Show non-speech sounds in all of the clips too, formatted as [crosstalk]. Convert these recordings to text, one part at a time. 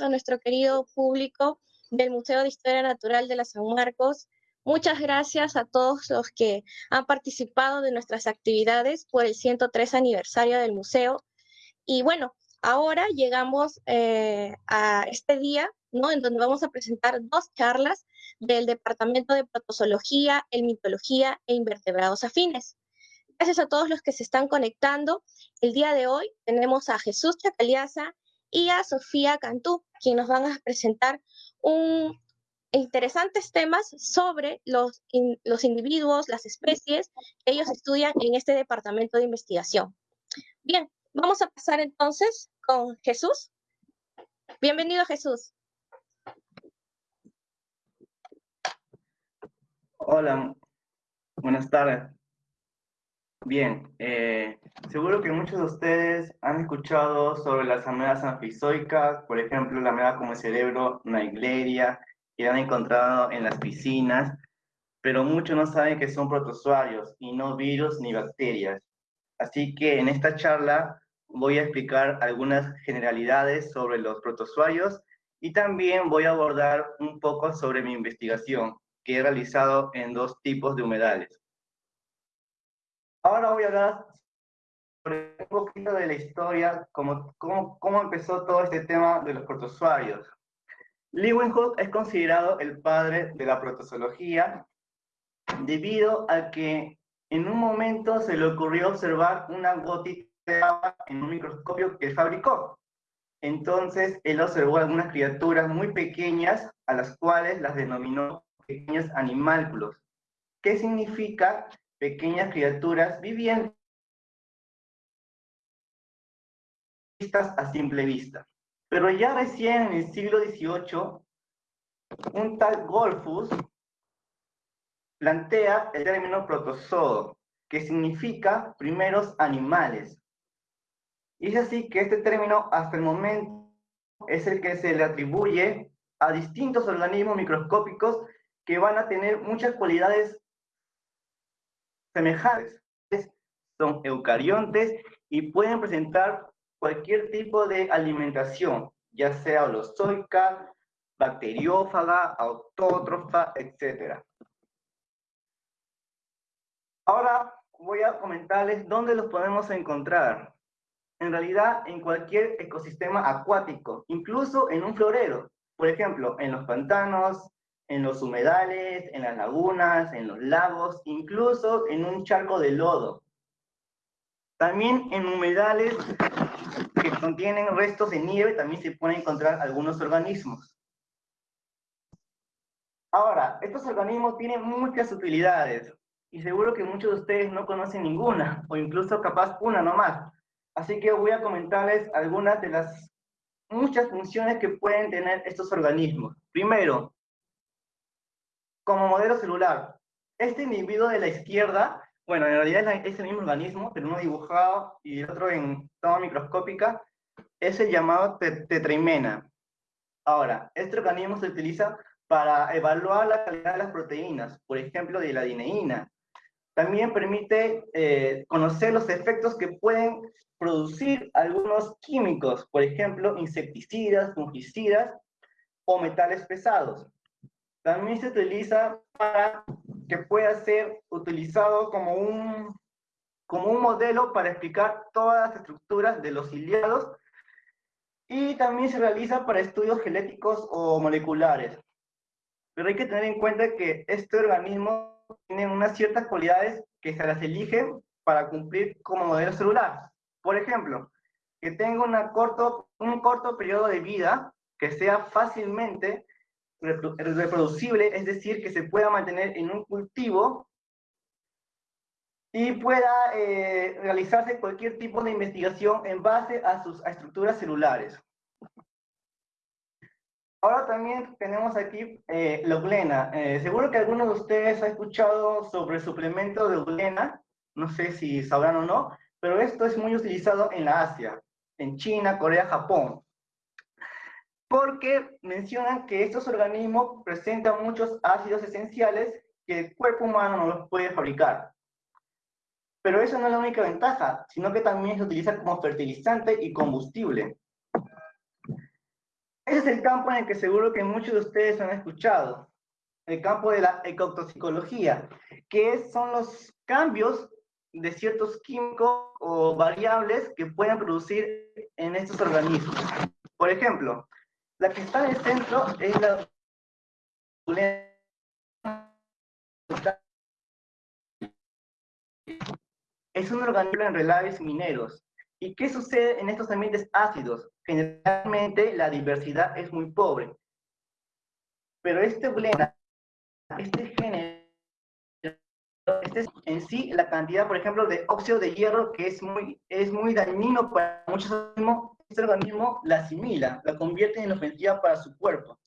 A nuestro querido público del Museo de Historia Natural de la San Marcos. Muchas gracias a todos los que han participado de nuestras actividades por el 103 aniversario del museo. Y bueno, ahora llegamos eh, a este día, ¿no? En donde vamos a presentar dos charlas del Departamento de Protozoología, Mitología e Invertebrados Afines. Gracias a todos los que se están conectando. El día de hoy tenemos a Jesús Chacaliaza y a Sofía Cantú, quienes nos van a presentar un interesantes temas sobre los, los individuos, las especies que ellos estudian en este departamento de investigación. Bien, vamos a pasar entonces con Jesús. Bienvenido, Jesús. Hola, buenas tardes. Bien, eh, seguro que muchos de ustedes han escuchado sobre las amebas anfizoicas, por ejemplo, la ameba como el cerebro Naegleria, que han encontrado en las piscinas, pero muchos no saben que son protozoarios y no virus ni bacterias. Así que en esta charla voy a explicar algunas generalidades sobre los protozoarios y también voy a abordar un poco sobre mi investigación que he realizado en dos tipos de humedales. Ahora voy a hablar sobre un poquito de la historia, cómo, cómo, cómo empezó todo este tema de los protozoarios. Leeuwenhoek es considerado el padre de la protozoología debido a que en un momento se le ocurrió observar una gotita de agua en un microscopio que fabricó. Entonces él observó algunas criaturas muy pequeñas a las cuales las denominó pequeños animálculos. ¿Qué significa pequeñas criaturas vivientes a simple vista. Pero ya recién en el siglo XVIII, un tal Golfus plantea el término protozoo, que significa primeros animales. Y es así que este término hasta el momento es el que se le atribuye a distintos organismos microscópicos que van a tener muchas cualidades semejantes. Son eucariontes y pueden presentar cualquier tipo de alimentación, ya sea holozoica, bacteriófaga, autótrofa, etc. Ahora voy a comentarles dónde los podemos encontrar. En realidad, en cualquier ecosistema acuático, incluso en un florero. Por ejemplo, en los pantanos, en los humedales, en las lagunas, en los lagos, incluso en un charco de lodo. También en humedales que contienen restos de nieve también se pueden encontrar algunos organismos. Ahora, estos organismos tienen muchas utilidades y seguro que muchos de ustedes no conocen ninguna o incluso capaz una nomás. Así que voy a comentarles algunas de las muchas funciones que pueden tener estos organismos. Primero, como modelo celular. Este individuo de la izquierda, bueno, en realidad es el mismo organismo, pero uno dibujado y el otro en toma microscópica, es el llamado tetraimena. Ahora, este organismo se utiliza para evaluar la calidad de las proteínas, por ejemplo, de la dineína. También permite eh, conocer los efectos que pueden producir algunos químicos, por ejemplo, insecticidas, fungicidas o metales pesados. También se utiliza para que pueda ser utilizado como un, como un modelo para explicar todas las estructuras de los ciliados y también se realiza para estudios genéticos o moleculares. Pero hay que tener en cuenta que este organismo tiene unas ciertas cualidades que se las eligen para cumplir como modelo celular. Por ejemplo, que tenga una corto, un corto periodo de vida, que sea fácilmente reproducible, es decir, que se pueda mantener en un cultivo y pueda eh, realizarse cualquier tipo de investigación en base a sus estructuras celulares. Ahora también tenemos aquí eh, la uglena. Eh, seguro que alguno de ustedes ha escuchado sobre el suplemento de uglena, no sé si sabrán o no, pero esto es muy utilizado en la Asia, en China, Corea, Japón porque mencionan que estos organismos presentan muchos ácidos esenciales que el cuerpo humano no los puede fabricar. Pero eso no es la única ventaja, sino que también se utiliza como fertilizante y combustible. Ese es el campo en el que seguro que muchos de ustedes han escuchado, el campo de la ecotoxicología, que son los cambios de ciertos químicos o variables que pueden producir en estos organismos. Por ejemplo, la que está en el centro es la es un organismo en relaves mineros. ¿Y qué sucede en estos ambientes ácidos? Generalmente la diversidad es muy pobre. Pero este blenda, este género, este es en sí la cantidad, por ejemplo, de óxido de hierro que es muy, es muy dañino para muchos este organismo la asimila, la convierte en ofensiva para su cuerpo.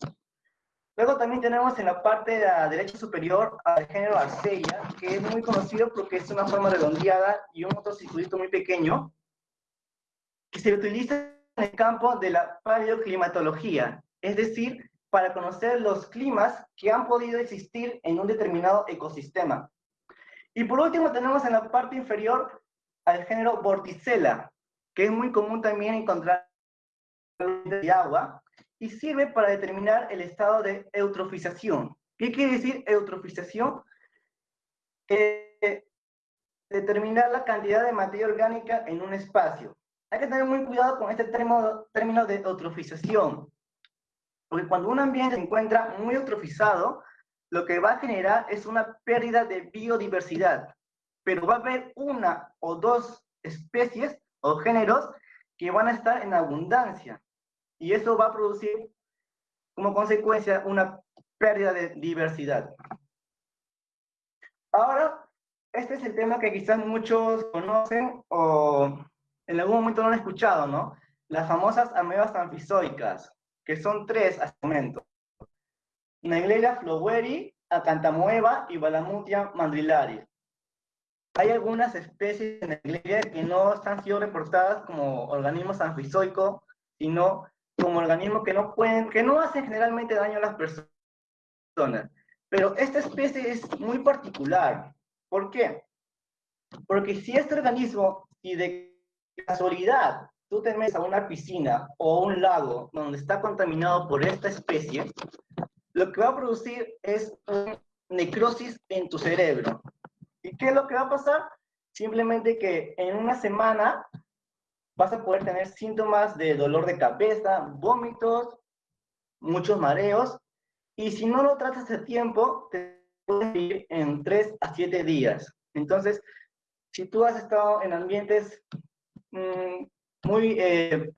Luego también tenemos en la parte de la derecha superior al género Arcelia, que es muy conocido porque es una forma redondeada y un otro circulito muy pequeño, que se utiliza en el campo de la paleoclimatología, es decir, para conocer los climas que han podido existir en un determinado ecosistema. Y por último tenemos en la parte inferior al género Vorticella, que es muy común también encontrar de agua, y sirve para determinar el estado de eutrofización. ¿Qué quiere decir eutrofización? Eh, determinar la cantidad de materia orgánica en un espacio. Hay que tener muy cuidado con este término, término de eutrofización, porque cuando un ambiente se encuentra muy eutrofizado, lo que va a generar es una pérdida de biodiversidad, pero va a haber una o dos especies o géneros que van a estar en abundancia. Y eso va a producir como consecuencia una pérdida de diversidad. Ahora, este es el tema que quizás muchos conocen o en algún momento no han escuchado, ¿no? Las famosas amebas anfizoicas, que son tres hasta el momento. Naegleria floweri, Acantamoeba y Balamutia mandrillaris. Hay algunas especies de Naegleria que no han sido reportadas como organismos anfizoicos, sino como organismos que no pueden, que no hacen generalmente daño a las personas. Pero esta especie es muy particular. ¿Por qué? Porque si este organismo, si de casualidad tú te metes a una piscina o un lago donde está contaminado por esta especie, lo que va a producir es necrosis en tu cerebro. ¿Y qué es lo que va a pasar? Simplemente que en una semana vas a poder tener síntomas de dolor de cabeza, vómitos, muchos mareos, y si no lo tratas a tiempo, te puedes ir en 3 a 7 días. Entonces, si tú has estado en ambientes mm, muy eh,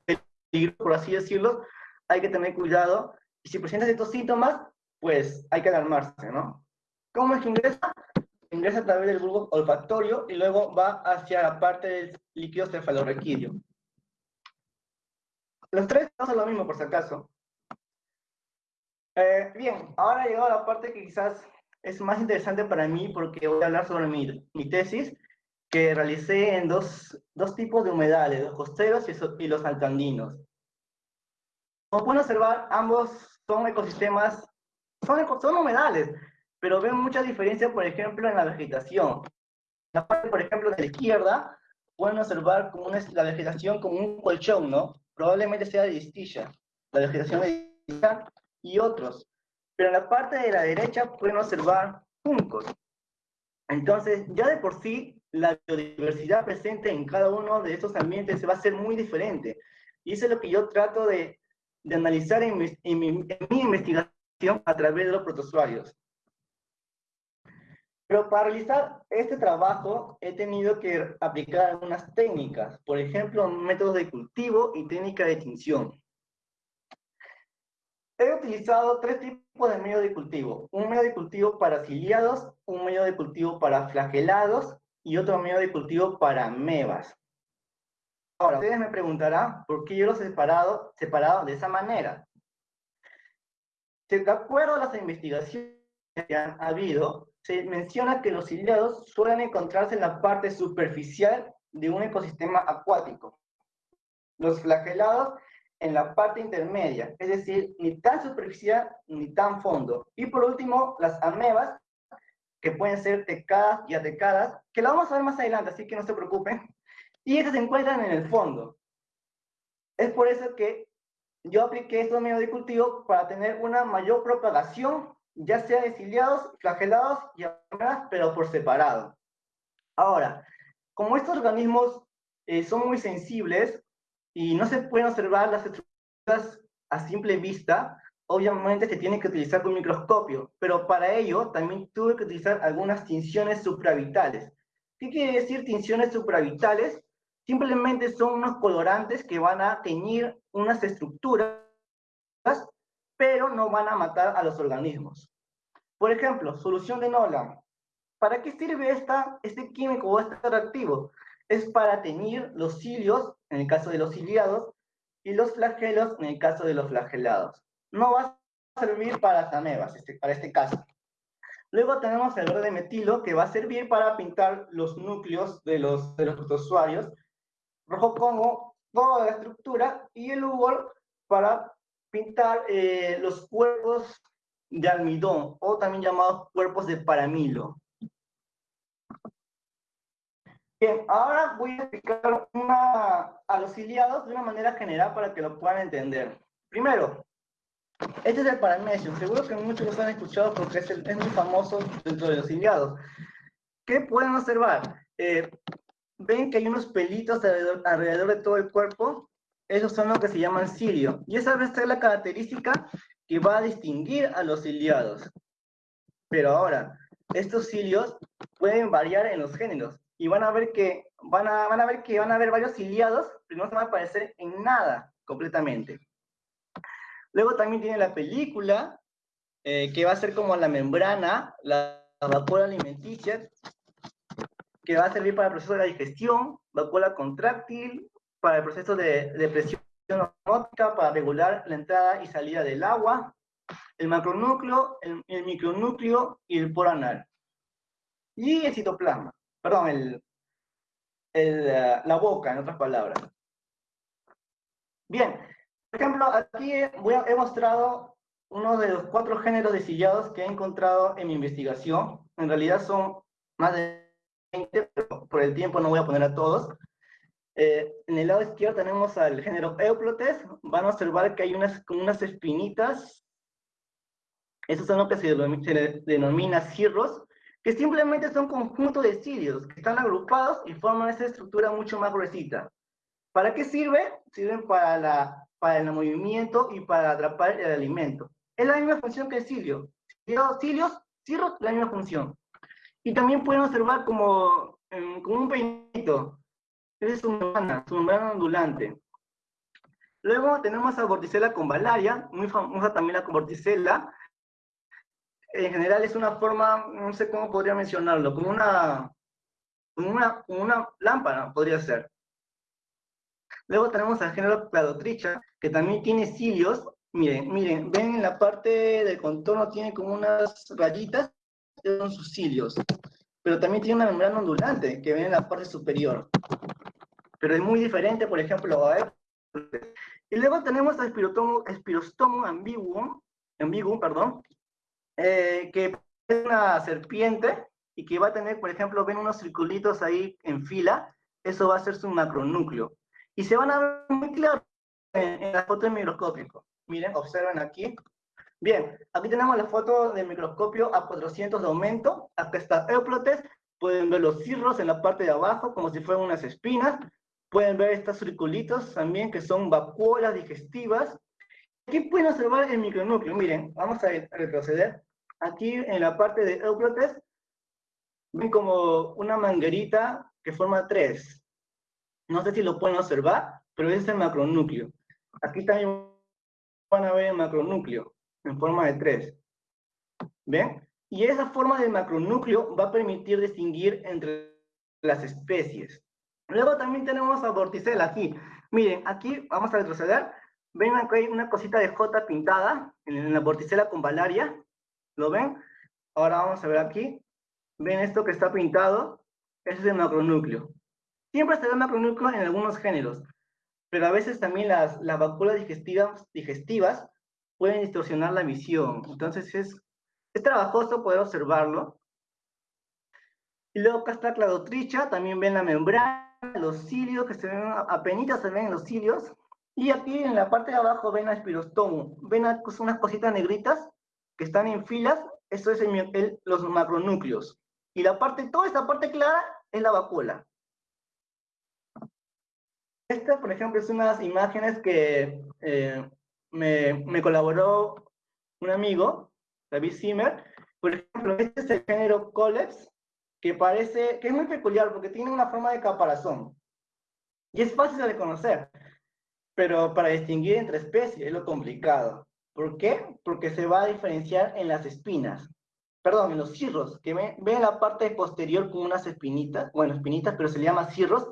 peligrosos, por así decirlo, hay que tener cuidado. Y si presentas estos síntomas, pues hay que alarmarse, ¿no? ¿Cómo es que ingresa? Ingresa a través del grupo olfactorio y luego va hacia la parte del líquido cefalorraquídeo. Los tres son lo mismo, por si acaso. Eh, bien, ahora llegado la parte que quizás es más interesante para mí porque voy a hablar sobre mi, mi tesis que realicé en dos, dos, tipos de humedales, los costeros y, y los alcandinos. Como pueden observar, ambos son ecosistemas, son, son humedales, pero ven mucha diferencia, por ejemplo, en la vegetación. La parte, por ejemplo, de la izquierda, pueden observar como la vegetación como un colchón, ¿no? probablemente sea de distilla, la vegetación de y otros. Pero en la parte de la derecha pueden observar juncos. Entonces, ya de por sí, la biodiversidad presente en cada uno de estos ambientes va a ser muy diferente. Y eso es lo que yo trato de, de analizar en mi, en mi investigación a través de los protozoarios. Pero para realizar este trabajo he tenido que aplicar algunas técnicas, por ejemplo, métodos de cultivo y técnica de tinción. He utilizado tres tipos de medio de cultivo. Un medio de cultivo para ciliados, un medio de cultivo para flagelados y otro medio de cultivo para amebas. Ahora, ustedes me preguntarán por qué yo los he separado, separado de esa manera. De acuerdo a las investigaciones que han habido, se menciona que los ciliados suelen encontrarse en la parte superficial de un ecosistema acuático. Los flagelados en la parte intermedia, es decir, ni tan superficial ni tan fondo. Y por último, las amebas, que pueden ser tecadas y atecadas, que la vamos a ver más adelante, así que no se preocupen. Y estas se encuentran en el fondo. Es por eso que yo apliqué estos medios de cultivo para tener una mayor propagación, ya sea de ciliados, flagelados y pero por separado. Ahora, como estos organismos eh, son muy sensibles y no se pueden observar las estructuras a simple vista, obviamente se tiene que utilizar un microscopio, pero para ello también tuve que utilizar algunas tinciones supravitales. ¿Qué quiere decir tinciones supravitales? Simplemente son unos colorantes que van a teñir unas estructuras, pero no van a matar a los organismos. Por ejemplo, solución de Nolan. ¿Para qué sirve esta, este químico o este reactivo? Es para teñir los cilios, en el caso de los ciliados, y los flagelos, en el caso de los flagelados. No va a servir para las amebas, este, para este caso. Luego tenemos el verde metilo, que va a servir para pintar los núcleos de los, de los usuarios rojo como toda la estructura, y el UVOL para pintar eh, los cuerpos de almidón, o también llamados cuerpos de paramilo. Bien, ahora voy a explicar una, a los ciliados de una manera general para que lo puedan entender. Primero, este es el paramecium. Seguro que muchos lo han escuchado porque es, es muy famoso dentro de los ciliados. ¿Qué pueden observar? Eh, ven que hay unos pelitos alrededor, de todo el cuerpo, esos son los que se llaman cilio. Y esa es la característica que va a distinguir a los ciliados. Pero ahora, estos cilios pueden variar en los géneros. Y van a ver que van a, van a, ver que van a haber varios ciliados, pero no van a parecer en nada completamente. Luego también tiene la película, eh, que va a ser como la membrana, la, la alimenticia, que va a servir para el proceso de la digestión, vacuola contráctil, para el proceso de, de presión osmótica, para regular la entrada y salida del agua, el macronúcleo, el, micronúcleo y el poro anal. Y el citoplasma, perdón, el, el, eh, la boca, en otras palabras. Bien, por ejemplo, aquí voy he mostrado uno de los cuatro géneros de sillados que he encontrado en mi investigación. En realidad son más de pero por el tiempo no voy a poner a todos. Eh, en el lado izquierdo tenemos al género Euplotes. Van a observar que hay unas, unas espinitas. Esos son lo que se, denomina cirros, que simplemente son conjuntos de cilios que están agrupados y forman esa estructura mucho más gruesita. ¿Para qué sirve? Sirven para, la, para el movimiento y para atrapar el alimento. Es la misma función que el cilio. Cilios, cirros, la misma función. Y también pueden observar como, em, como un peinito. Esa es su membrana, su membrana ondulante. Luego tenemos a Vorticella con valaria, muy famosa también la Vorticella. En general es una forma, no sé cómo podría mencionarlo, como una, como una, una lámpara, podría ser. Luego tenemos al género Cladotricha, que también tiene cilios. Miren, miren, ven en la parte del contorno tiene como unas rayitas son sus cilios, pero también tiene una membrana ondulante que viene en la parte superior. Pero es muy diferente, por ejemplo, a Y luego tenemos a Spirostomum ambiguum, ambiguum perdón, eh, que es una serpiente y que va a tener, por ejemplo, ven unos circulitos ahí en fila, eso va a ser su macronúcleo. Y se van a ver muy claro en, en la foto del microscópico. Miren, observen aquí, Bien, aquí tenemos la foto del microscopio a 400 de aumento. Acá está Euplotes. Pueden ver los cirros en la parte de abajo, como si fueran unas espinas. Pueden ver estos circulitos también, que son vacuolas digestivas. Aquí pueden observar el micronúcleo. Miren, vamos a retroceder. Aquí en la parte de Euplotes, ven como una manguerita que forma tres. No sé si lo pueden observar, pero ese es el macronúcleo. Aquí también van a ver el macronúcleo en forma de tres. ¿Ven? Y esa forma de macronúcleo va a permitir distinguir entre las especies. Luego también tenemos a Vorticella aquí. Miren, aquí vamos a retroceder. Ven que hay una cosita de J pintada en la Vorticella con valaria. ¿Lo ven? Ahora vamos a ver aquí. ¿Ven esto que está pintado? Ese es el macronúcleo. Siempre se da macronúcleo en algunos géneros, pero a veces también las, las digestivas, digestivas pueden distorsionar la visión. Entonces es, es trabajoso poder observarlo. Y luego acá está cladotricha, también ven la membrana, los cilios, que se ven, apenas se ven en los cilios. Y aquí en la parte de abajo ven a Spirostomum, ven unas cositas negritas que están en filas, eso es los macronúcleos. Y la parte, toda esta parte clara es la vacuola. Esta, por ejemplo, es unas imágenes que eh, me, me, colaboró un amigo, David Zimmer. Por ejemplo, este es el género Coleps, que parece, que es muy peculiar porque tiene una forma de caparazón. Y es fácil de reconocer, pero para distinguir entre especies es lo complicado. ¿Por qué? Porque se va a diferenciar en las espinas. Perdón, en los cirros, que ven, ven la parte posterior con unas espinitas, bueno, espinitas, pero se le llama cirros.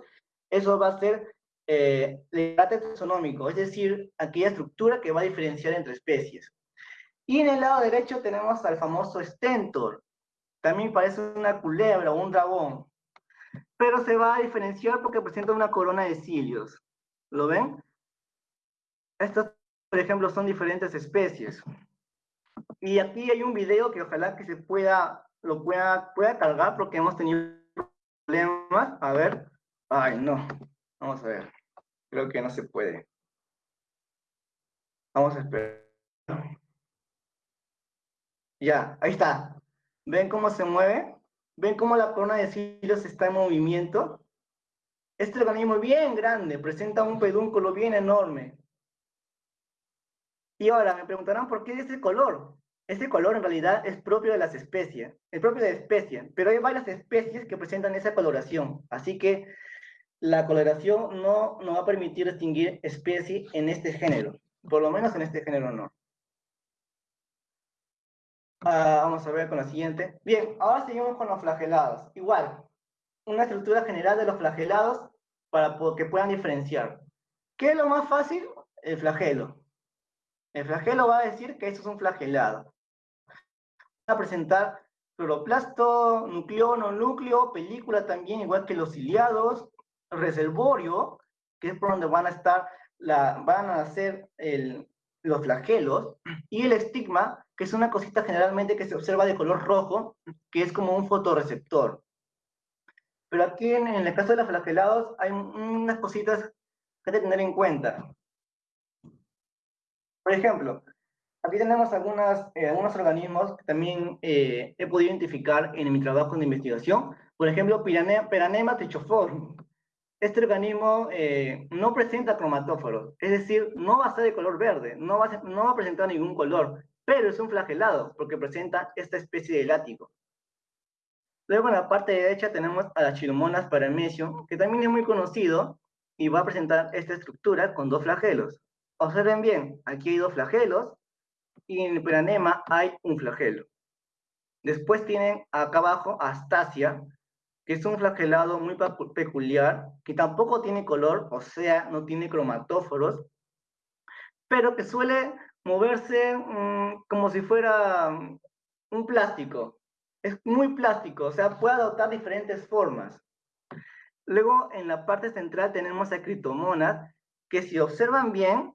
Eso va a ser eh, el taxonómico, es decir, aquella estructura que va a diferenciar entre especies. Y en el lado derecho tenemos al famoso stentor. También parece una culebra o un dragón, pero se va a diferenciar porque presenta una corona de cilios. ¿Lo ven? Estos, por ejemplo, son diferentes especies. Y aquí hay un video que ojalá que se pueda, lo pueda, pueda cargar porque hemos tenido problemas. A ver. Ay, no. Vamos a ver. Creo que no se puede. Vamos a esperar. Ya, ahí está. ¿Ven cómo se mueve? ¿Ven cómo la corona de cilios está en movimiento? Este organismo es bien grande, presenta un pedúnculo bien enorme. Y ahora me preguntarán por qué ese color. Ese color en realidad es propio de las especies, es propio de la especie, pero hay varias especies que presentan esa coloración. Así que la coloración no nos va a permitir distinguir especie en este género, por lo menos en este género no. Ah, vamos a ver con la siguiente. Bien, ahora seguimos con los flagelados. Igual, una estructura general de los flagelados para que puedan diferenciar. ¿Qué es lo más fácil? El flagelo. El flagelo va a decir que esto es un flagelado. Va a presentar cloroplasto, nucleono, núcleo, película también, igual que los ciliados, reservorio, que es por donde van a estar, la, van a hacer los flagelos, y el estigma, que es una cosita generalmente que se observa de color rojo, que es como un fotorreceptor. Pero aquí en, en el caso de los flagelados hay unas cositas que hay que tener en cuenta. Por ejemplo, aquí tenemos algunas, eh, algunos organismos que también eh, he podido identificar en mi trabajo de investigación. Por ejemplo, Peranema trichoforum. Este organismo eh, no presenta cromatóforos, es decir, no va a ser de color verde, no va, a no va a presentar ningún color, pero es un flagelado porque presenta esta especie de látigo. Luego en la parte derecha tenemos a las chilomonas paramecium, que también es muy conocido y va a presentar esta estructura con dos flagelos. Observen bien, aquí hay dos flagelos y en el peranema hay un flagelo. Después tienen acá abajo Astasia, que es un flagelado muy peculiar, que tampoco tiene color, o sea, no tiene cromatóforos, pero que suele moverse mm, como si fuera mm, un plástico. Es muy plástico, o sea, puede adoptar diferentes formas. Luego, en la parte central tenemos a Critomonas, que si observan bien,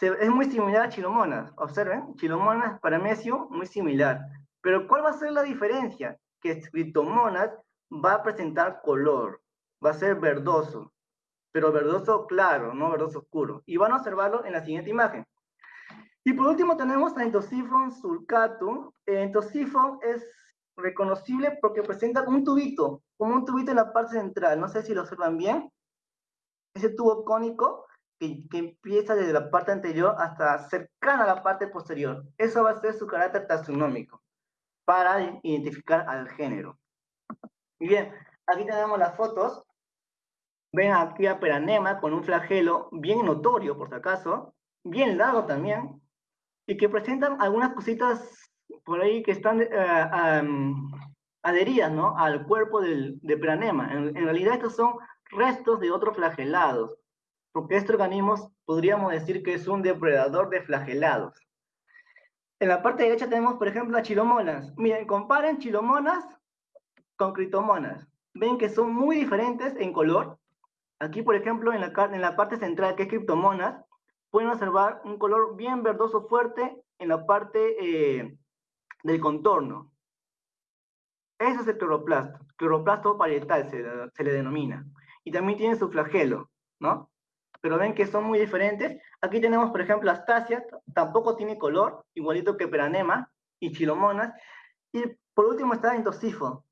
es muy similar a Chilomonas. Observen, Chilomonas, Paramecium, muy similar. Pero ¿cuál va a ser la diferencia? Que Critomonas va a presentar color, va a ser verdoso, pero verdoso claro, no verdoso oscuro. Y van a observarlo en la siguiente imagen. Y por último tenemos a Entosifon sulcatum. Entosifon es reconocible porque presenta un tubito, como un tubito en la parte central. No sé si lo observan bien. Ese tubo cónico que, empieza desde la parte anterior hasta cercana a la parte posterior. Eso va a ser su carácter taxonómico para identificar al género. Bien, aquí tenemos las fotos. Ven aquí a Peranema con un flagelo bien notorio, por si acaso, bien largo también, y que presentan algunas cositas por ahí que están eh, adheridas ¿no? al cuerpo del, de Peranema. En, en realidad estos son restos de otros flagelados porque este organismo podríamos decir que es un depredador de flagelados. En la parte derecha tenemos, por ejemplo, a chilomonas. Miren, comparen chilomonas con critomonas. Ven que son muy diferentes en color. Aquí, por ejemplo, en la, en la parte central, que es criptomonas, pueden observar un color bien verdoso fuerte en la parte eh, del contorno. Ese es el cloroplasto. Cloroplasto parietal se, se le denomina. Y también tiene su flagelo, ¿no? pero ven que son muy diferentes. Aquí tenemos, por ejemplo, Astasia, tampoco tiene color, igualito que Peranema y Chilomonas. Y por último está Endosifo.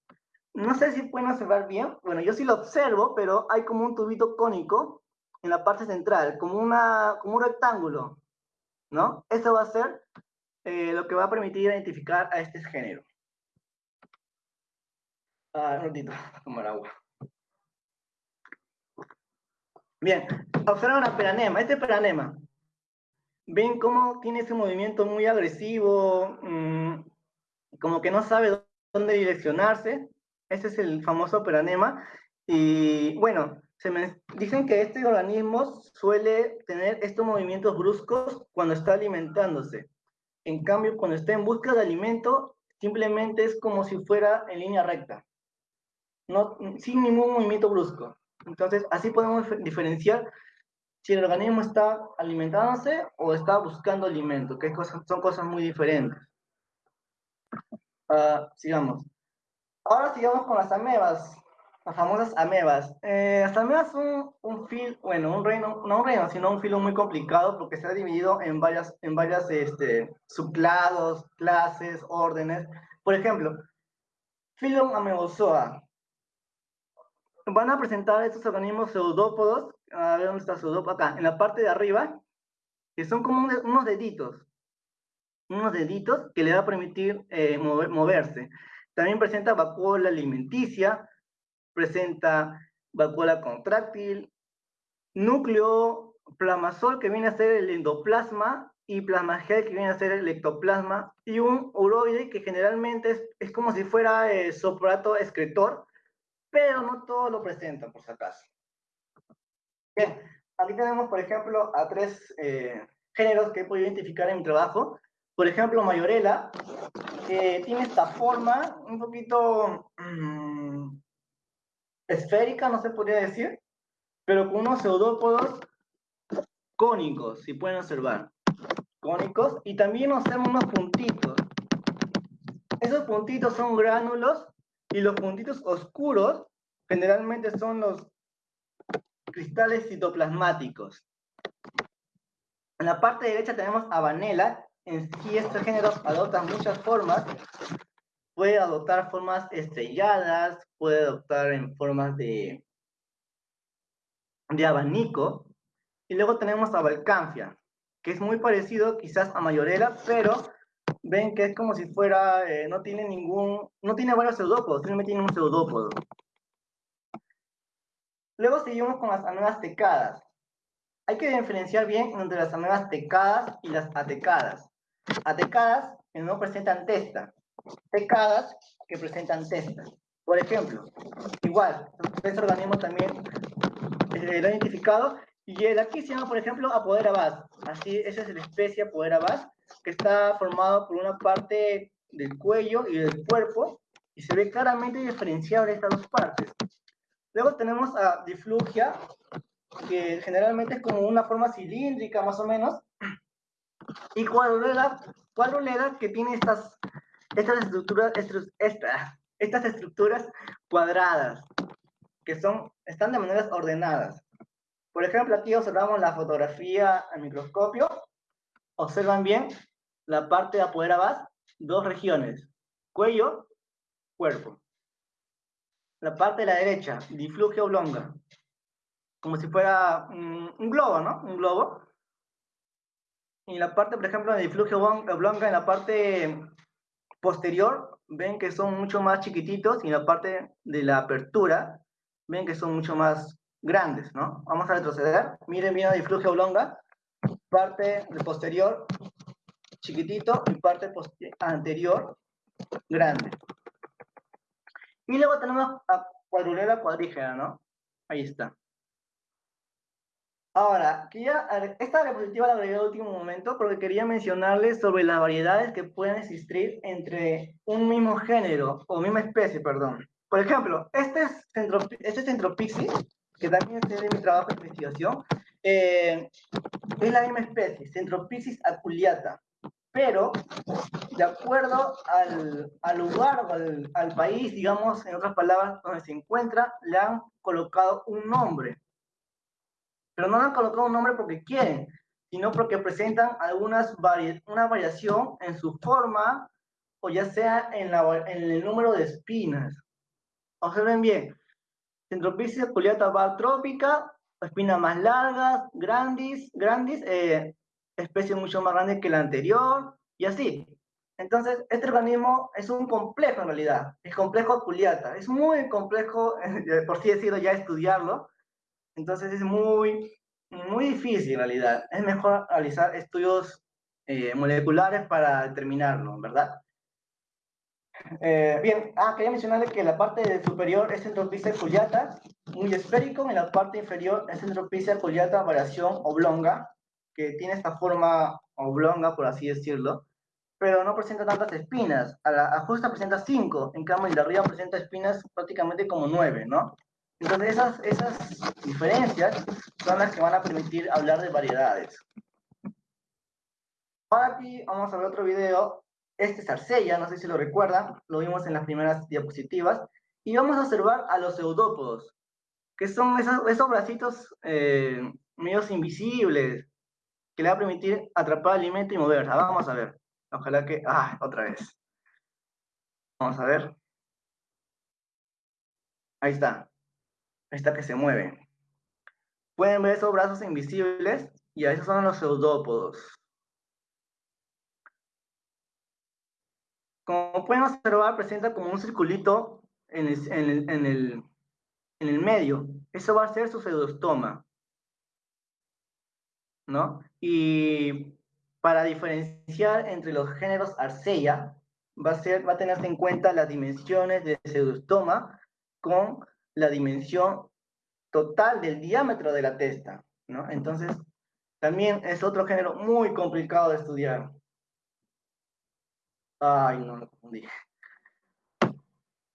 No sé si pueden observar bien, bueno, yo sí lo observo, pero hay como un tubito cónico en la parte central, como, una, como un rectángulo, ¿no? Eso va a ser eh, lo que va a permitir identificar a este género. Ah, un ratito, tomar agua. Bien, observan a Peranema. Este Peranema, ven cómo tiene ese movimiento muy agresivo, mm, como que no sabe dónde direccionarse. Ese es el famoso Peranema. Y bueno, se me dicen que este organismo suele tener estos movimientos bruscos cuando está alimentándose. En cambio, cuando está en busca de alimento, simplemente es como si fuera en línea recta, no, sin ningún movimiento brusco. Entonces, así podemos diferenciar si el organismo está alimentándose o está buscando alimento, que son cosas muy diferentes. Uh, sigamos. Ahora sigamos con las amebas, las famosas amebas. Eh, las amebas son un filo, bueno, un reino, no un reino, sino un filo muy complicado porque se ha dividido en varias, en varias este, subclados, clases, órdenes. Por ejemplo, Phylum Amebozoa, van a presentar estos organismos pseudópodos, a ver dónde está pseudópodo, acá, en la parte de arriba, que son como unos deditos, unos deditos que le va a permitir eh, moverse. También presenta vacuola alimenticia, presenta vacuola contráctil, núcleo plasmasol que viene a ser el endoplasma y plasmagel que viene a ser el ectoplasma y un uroide que generalmente es, es como si fuera eh, soprato excretor pero no todo lo presenta, por si acaso. Bien, aquí tenemos, por ejemplo, a tres eh, géneros que he podido identificar en mi trabajo. Por ejemplo, Mayorela, que tiene esta forma un poquito mm, esférica, no se podría decir, pero con unos pseudópodos cónicos, si pueden observar. Cónicos, y también observan unos puntitos. Esos puntitos son gránulos y los puntitos oscuros generalmente son los cristales citoplasmáticos. En la parte derecha tenemos a Vanella. En sí estos géneros adoptan muchas formas. Puede adoptar formas estrelladas, puede adoptar en formas de, de abanico. Y luego tenemos a Balcanfia, que es muy parecido quizás a Mayorela, pero ven que es como si fuera, eh, no tiene ningún, no tiene varios pseudópodos, simplemente tiene un pseudópodo. Luego seguimos con las amebas tecadas. Hay que diferenciar bien entre las amebas tecadas y las atecadas. Atecadas que no presentan testa, tecadas que presentan testa. Por ejemplo, igual, este organismo también eh, lo he identificado y el aquí se llama, por ejemplo, Apoderabas. Así, esa es la especie Apoderabas que está formado por una parte del cuello y del cuerpo, y se ve claramente diferenciable estas dos partes. Luego tenemos a diflugia, que generalmente es como una forma cilíndrica más o menos, y cuadrulera, cuadrulera que tiene estas, estas, estructuras, estas estructuras cuadradas, que son, están de maneras ordenadas. Por ejemplo, aquí observamos la fotografía al microscopio, Observan bien la parte de apoderabas, dos regiones, cuello, cuerpo. La parte de la derecha, diflugia oblonga, como si fuera un, globo, ¿no? Un globo. Y la parte, por ejemplo, de diflugia oblonga, en la parte posterior, ven que son mucho más chiquititos, y en la parte de la apertura, ven que son mucho más grandes, ¿no? Vamos a retroceder. Miren bien la diflugia oblonga parte posterior chiquitito y parte anterior grande. Y luego tenemos a cuadrulera cuadrígera, ¿no? Ahí está. Ahora, esta diapositiva la agregué al último momento porque quería mencionarles sobre las variedades que pueden existir entre un mismo género, o misma especie, perdón. Por ejemplo, este es, centro, este Centropixis, que también es de mi trabajo de investigación, eh, es la misma especie, Centropixis aculeata, pero de acuerdo al, al lugar o al, al, país, digamos, en otras palabras, donde se encuentra, le han colocado un nombre. Pero no han colocado un nombre porque quieren, sino porque presentan algunas una variación en su forma o ya sea en, la, en el número de espinas. Observen bien, Centropicia culiata trópica, espinas más largas, grandes, grandes eh, especie mucho más grande que la anterior, y así. Entonces, este organismo es un complejo en realidad, es complejo culiata, es muy complejo, [laughs] por si decirlo, ya estudiarlo, entonces es muy, muy difícil en realidad. Es mejor realizar estudios eh, moleculares para determinarlo, ¿verdad? Eh, bien, ah, quería mencionarle que la parte superior es centropicia culiata, muy esférico, en la parte inferior es centropicia culiata variación oblonga, que tiene esta forma oblonga, por así decirlo, pero no presenta tantas espinas. A la justa presenta 5, en cambio el de arriba presenta espinas prácticamente como 9, ¿no? Entonces esas, esas diferencias son las que van a permitir hablar de variedades. Ahora aquí vamos a ver otro video. Este es Arcella, no sé si lo recuerdan, lo vimos en las primeras diapositivas. Y vamos a observar a los eudópodos, que son esos, esos bracitos eh, medios invisibles, que le va a permitir atrapar alimento y moverse. Vamos a ver. Ojalá que... Ah, otra vez. Vamos a ver. Ahí está. Está que se mueve. Pueden ver esos brazos invisibles y a esos son los pseudópodos. Como pueden observar, presenta como un circulito en el, en el, medio. Eso va a ser su pseudostoma. ¿no? Y para diferenciar entre los géneros Arceya, va a, ser, va a tenerse en cuenta las dimensiones del pseudostoma con la dimensión total del diámetro de la testa, ¿no? Entonces, también es otro género muy complicado de estudiar. Ay, no, lo confundí.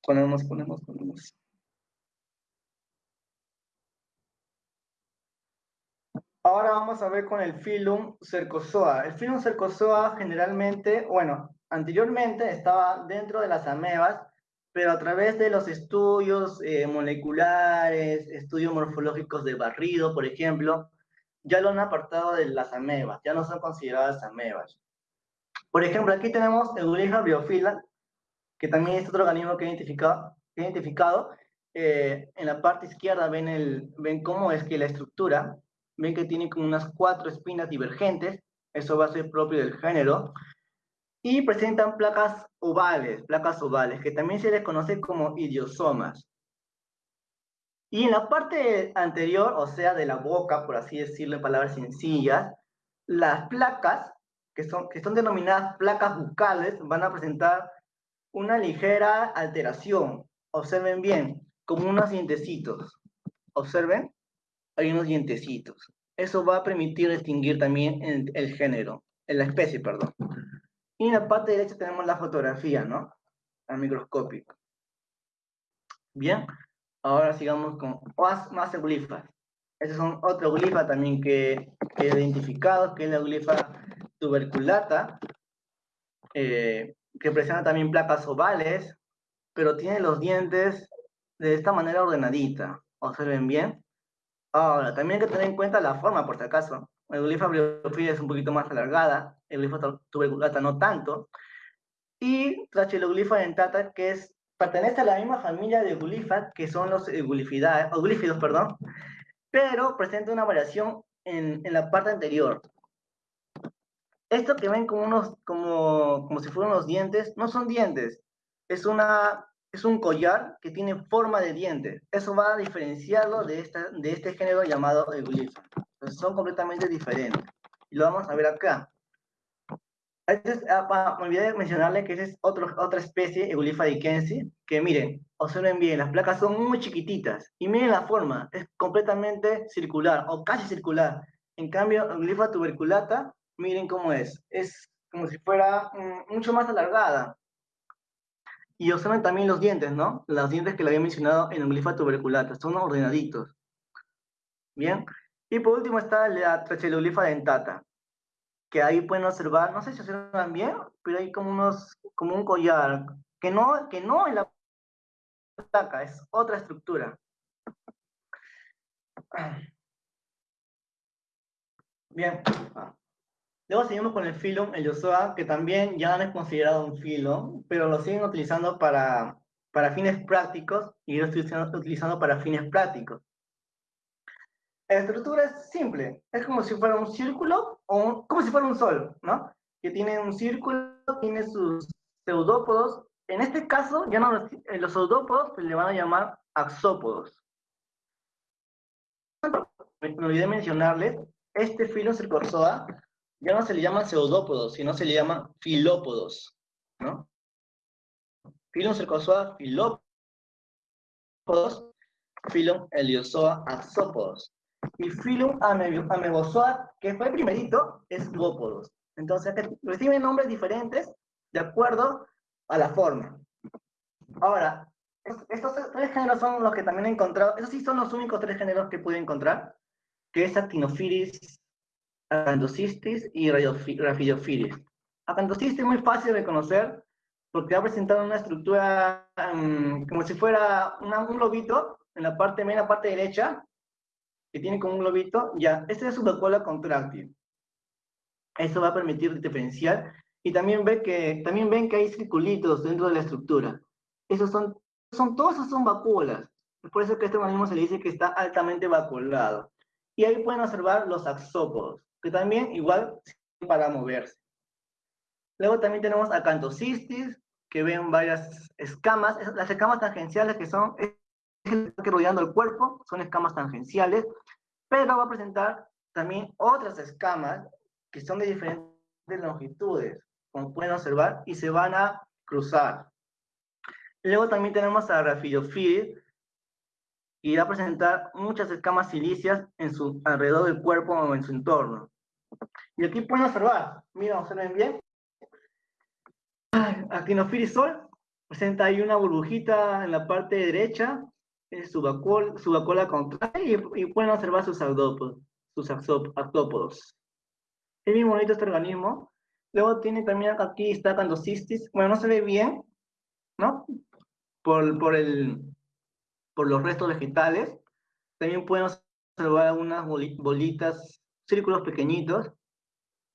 Ponemos, ponemos, ponemos. Ahora vamos a ver con el Phylum Cercozoa. El Phylum Cercozoa generalmente, bueno, anteriormente estaba dentro de las amebas, pero a través de los estudios eh, moleculares, estudios morfológicos de barrido, por ejemplo, ya lo han apartado de las amebas, ya no son consideradas amebas. Por ejemplo, aquí tenemos Eulija biofila, que también es otro organismo que he identificado. identificado. Eh, en la parte izquierda ven, el, ven cómo es que la estructura ven que tiene como unas cuatro espinas divergentes, eso va a ser propio del género, y presentan placas ovales, placas ovales, que también se les conoce como idiosomas. Y en la parte anterior, o sea, de la boca, por así decirlo en palabras sencillas, las placas, que son, que son denominadas placas bucales, van a presentar una ligera alteración. Observen bien, como unos dientecitos. Observen, hay unos dientecitos. Eso va a permitir distinguir también el, género, en la especie, perdón. Y en la parte derecha tenemos la fotografía, ¿no? Al microscópico. Bien, ahora sigamos con más, más eulifas. Estos son otra euglifa también que, he identificado, que es la euglifa tuberculata, eh, que presenta también placas ovales, pero tiene los dientes de esta manera ordenadita. Observen bien. Ahora, también hay que tener en cuenta la forma, por si acaso. El glifa briofila es un poquito más alargada, el glifa tuberculata no tanto. Y Tracheloglifa dentata, que es, pertenece a la misma familia de glifas, que son los glífidos, perdón, pero presenta una variación en, en, la parte anterior. Esto que ven como, unos, como, como si fueran los dientes, no son dientes, es una es un collar que tiene forma de diente. Eso va a diferenciarlo de, esta, de este género llamado Euglypha. Entonces son completamente diferentes. Y lo vamos a ver acá. Este ah, me olvidé de mencionarle que esa es otro, otra especie, Euglypha dikensi, que miren, observen bien, las placas son muy chiquititas. Y miren la forma, es completamente circular, o casi circular. En cambio, Euglypha tuberculata, miren cómo es. Es como si fuera mm, mucho más alargada. Y observen también los dientes, ¿no? Los dientes que le había mencionado en el glifa tuberculata, son ordenaditos. Bien. Y por último está la tracheloglifa dentata, que ahí pueden observar, no sé si observan bien, pero hay como unos, como un collar, que no, que no es la placa, es otra estructura. Bien. Luego seguimos con el filo, el Yosoa, que también ya no es considerado un filo, pero lo siguen utilizando para, para fines prácticos y lo estoy utilizando para fines prácticos. La estructura es simple, es como si fuera un círculo o como si fuera un sol, ¿no? Que tiene un círculo, tiene sus pseudópodos. En este caso, ya no los, eh, los pseudópodos se le van a llamar axópodos. Me olvidé mencionarles, este filo circorzoa ya no se le llama pseudópodos, sino se le llama filópodos, ¿no? Filum cercozoa filópodos, Filum heliozoa axópodos. Y Filum amebozoa, que fue el primerito, es duópodos. Entonces, reciben nombres diferentes de acuerdo a la forma. Ahora, estos tres géneros son los que también he encontrado, esos sí son los únicos tres géneros que pude encontrar, que es Actinophilis, Acanthocistis y Raphidophilis. Acanthocistis es muy fácil de conocer porque ha presentado una estructura mm, como si fuera un lobito en la parte media, parte derecha, que tiene como un globito, ya, esta es su cola contráctil. Eso va a permitir diferenciar y también, ve que, también ven que hay circulitos dentro de la estructura. Esos son, son todos esos son vacuolas. Es por eso que este organismo se le dice que está altamente vacuolado. Y ahí pueden observar los axópodos que también igual para moverse. Luego también tenemos acantocistis, que ven varias escamas. Las escamas tangenciales que son que rodeando el cuerpo, son escamas tangenciales, pero va a presentar también otras escamas que son de diferentes longitudes, como pueden observar, y se van a cruzar. Luego también tenemos a Rhaphidophilid, y va a presentar muchas escamas silíceas en su, alrededor del cuerpo o en su entorno. Y aquí pueden observar, mira, observen bien. Aquí en Sol presenta ahí una burbujita en la parte derecha, su, vacuola contraria, y, pueden observar sus sus sus axópodos. Es muy bonito este organismo. Luego tiene también aquí está Candosistis. Bueno, no se ve bien, ¿no? Por, por el, por los restos vegetales. También pueden observar algunas bolitas, círculos pequeñitos.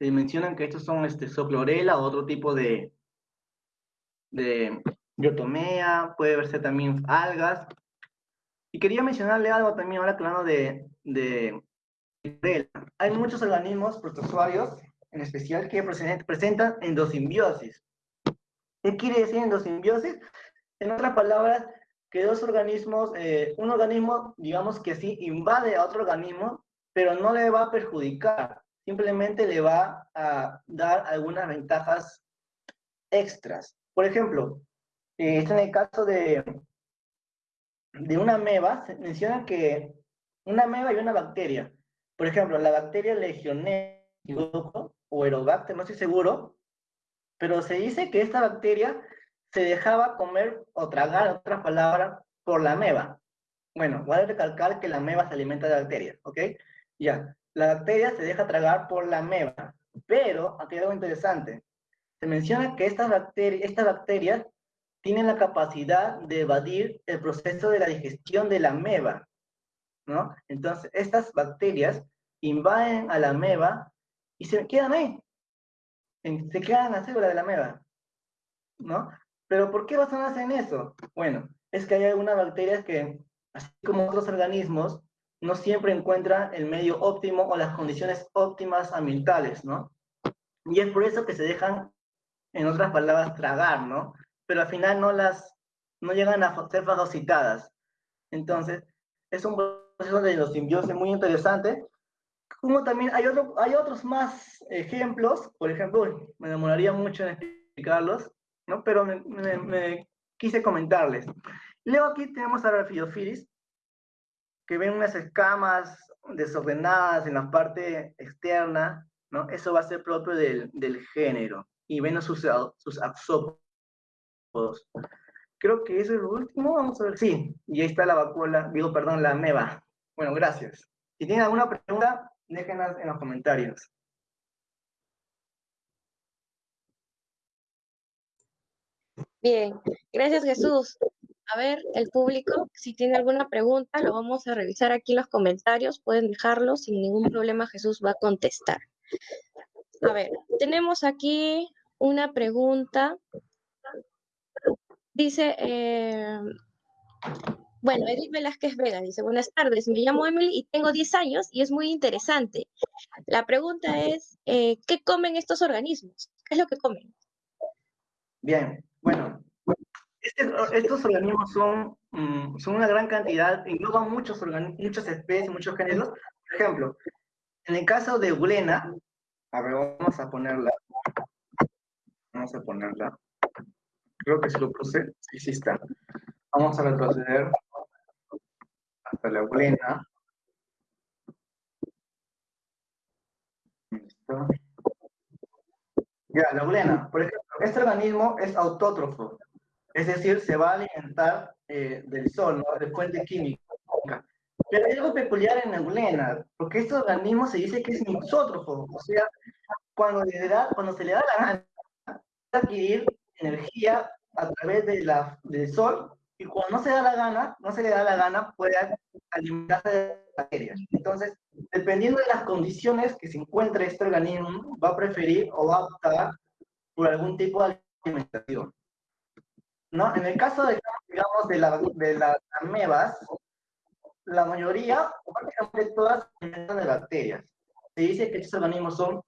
Se mencionan que estos son este, soclorela o otro tipo de, de puede verse también algas. Y quería mencionarle algo también ahora hablando de, de, Hay muchos organismos protozoarios, en especial, que presentan endosimbiosis. ¿Qué quiere decir endosimbiosis? En otras palabras, que dos organismos, eh, un organismo, digamos que así, invade a otro organismo, pero no le va a perjudicar, simplemente le va a dar algunas ventajas extras. Por ejemplo, eh, en el caso de, de una ameba, se menciona que una ameba y una bacteria. Por ejemplo, la bacteria Legionella o Aerobacter, no estoy seguro, pero se dice que esta bacteria se dejaba comer o tragar, en otras palabras, por la ameba. Bueno, vale recalcar que la ameba se alimenta de bacterias, ¿ok? Ya, la bacteria se deja tragar por la ameba, pero aquí hay algo interesante. Se menciona que estas estas bacterias tienen la capacidad de evadir el proceso de la digestión de la ameba, ¿no? Entonces, estas bacterias invaden a la ameba y se quedan ahí, se quedan en la célula de la ameba, ¿no? Pero ¿por qué basarse en eso? Bueno, es que hay algunas bacterias que, así como otros organismos, no siempre encuentran el medio óptimo o las condiciones óptimas ambientales, ¿no? Y es por eso que se dejan, en otras palabras, tragar, ¿no? Pero al final no las, no llegan a ser fagocitadas. Entonces, es un proceso de los simbiosis muy interesante. Como también hay, otro, hay otros más ejemplos, por ejemplo, me demoraría mucho en explicarlos, ¿no? Pero me, quise comentarles. Luego aquí tenemos a Rhaphidophilus, que ven unas escamas desordenadas en la parte externa, ¿no? Eso va a ser propio del, del género. Y ven sus, sus axópodos. Creo que eso es lo último, vamos a ver. Sí, y ahí está la vacuola, digo, perdón, la meba. Bueno, gracias. Si tienen alguna pregunta, déjenlas en los comentarios. Bien, gracias Jesús. a ver, el público, si tiene alguna pregunta, lo vamos a revisar aquí en los comentarios. Pueden dejarlo, sin ningún problema Jesús va a contestar. A ver, tenemos aquí una pregunta. Dice, eh, bueno, Edith Velázquez Vega dice, buenas tardes, me llamo Emily y tengo 10 años y es muy interesante. La pregunta es, eh, ¿qué comen estos organismos? ¿Qué es lo que comen? Bien, bueno, este, estos organismos son, mm, son una gran cantidad, engloban muchos muchas especies, muchos géneros. Por ejemplo, en el caso de Ulena, a ver, vamos a ponerla. Vamos a ponerla. Creo que se lo puse. Sí, sí está. Vamos a retroceder hasta la Ulena. Ya, la Ulena, por ejemplo, este organismo es autótrofo. Es decir, se va a alimentar eh, del sol, ¿no? de fuente química. Pero hay algo peculiar en Neulena, porque este organismo se dice que es mixótrofo, o sea, cuando, le da, cuando se le da la gana, adquirir energía a través de la, del sol, y cuando no se da la gana, no se le da la gana, puede alimentarse de bacterias. Entonces, dependiendo de las condiciones que se encuentre este organismo, va a preferir o va a optar por algún tipo de alimentación. ¿no? En el caso de, digamos, de, la, de las amebas, la mayoría, prácticamente todas, se alimentan de bacterias. Se dice que estos organismos son,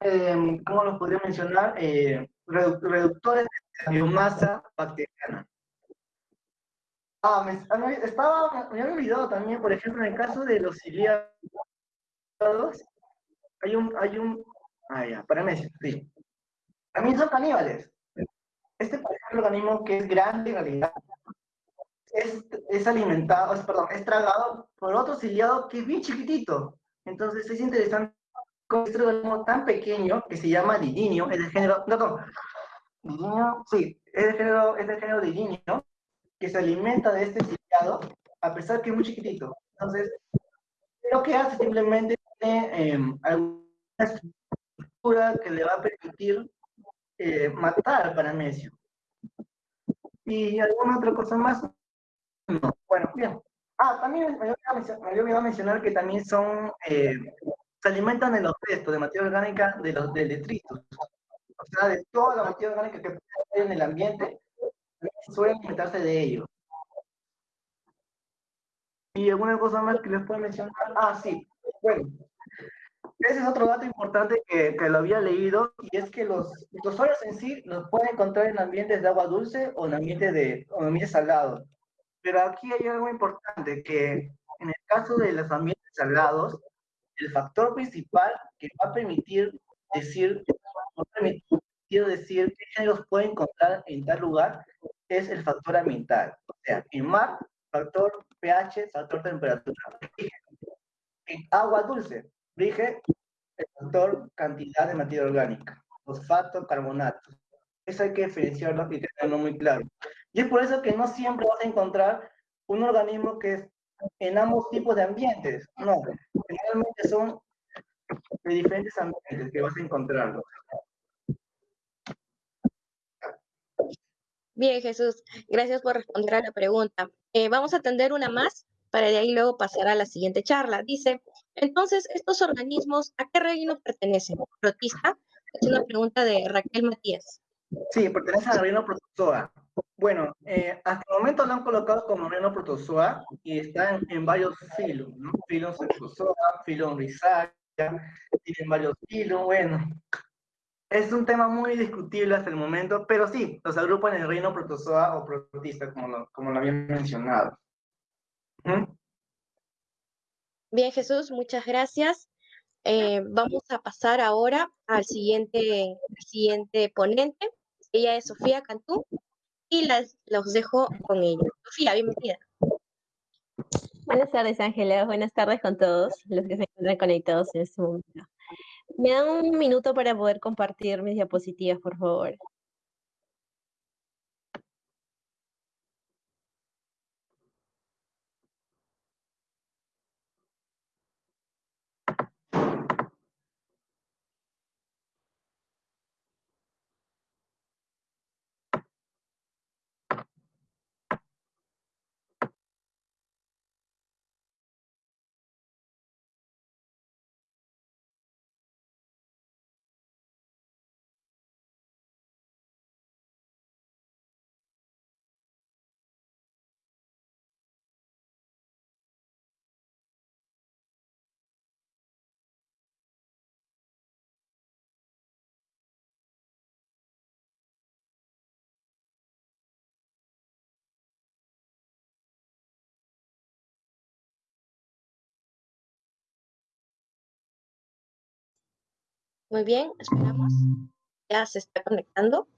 eh, ¿cómo los podría mencionar? Eh, reductores de biomasa bacteriana. Ah, me, ah, estaba, me había olvidado también, por ejemplo, en el caso de los ciliados, hay un, hay un, ah, ya, para sí. También son caníbales. Este, organismo que es grande en realidad, es, es alimentado, es, perdón, es tragado por otro ciliado que es bien chiquitito. Entonces es interesante con este organismo tan pequeño que se llama lidinio, es del género, no, no, sí, es del género, es del género lidinio, que se alimenta de este ciliado, a pesar que es muy chiquitito. Entonces, lo que hace simplemente tiene eh, alguna estructura que le va a permitir eh, matar al paramecio. ¿Y alguna otra cosa más? No. Bueno, bien. Ah, también me había olvidado mencionar que también son, eh, se alimentan de los restos de materia orgánica de los de detritos. O sea, de toda la materia orgánica que puede en el ambiente, suelen alimentarse de ellos. ¿Y alguna cosa más que les pueda mencionar? Ah, sí. Bueno, ese es otro dato importante que, que, lo había leído, y es que los protozoarios en sí los pueden encontrar en ambientes de agua dulce o en ambientes, de, o en ambientes salados. Pero aquí hay algo importante, que en el caso de los ambientes salados, el factor principal que va a permitir decir, va a permitir decir qué géneros puede encontrar en tal lugar es el factor ambiental. O sea, en mar, factor pH, factor temperatura. En agua dulce, rige el factor cantidad de materia orgánica, fosfato, carbonato. Eso hay que diferenciarlo y tenerlo muy claro. Y es por eso que no siempre vas a encontrar un organismo que es en ambos tipos de ambientes. No, generalmente son de diferentes ambientes que vas a encontrarlo. Bien, Jesús, gracias por responder a la pregunta. Eh, vamos a atender una más para de ahí luego pasar a la siguiente charla. Dice, entonces, ¿estos organismos a qué reino pertenecen? ¿Protista? Es una pregunta de Raquel Matías. Sí, pertenece al reino Protozoa. Bueno, eh, hasta el momento lo han colocado como reino Protozoa y están en varios filos, ¿no? Filon Protozoa, filon tienen varios filos, bueno. Es un tema muy discutible hasta el momento, pero sí, los agrupan en el reino Protozoa o Protista, como lo, como lo había mencionado. Bien, Jesús, muchas gracias. Eh, vamos a pasar ahora al siguiente, siguiente ponente. Ella es Sofía Cantú y las, los dejo con ella. Sofía, bienvenida. Buenas tardes, Ángela. Buenas tardes con todos los que se encuentran conectados en este momento. Me dan un minuto para poder compartir mis diapositivas, por favor. Muy bien, esperamos. Ya se está conectando.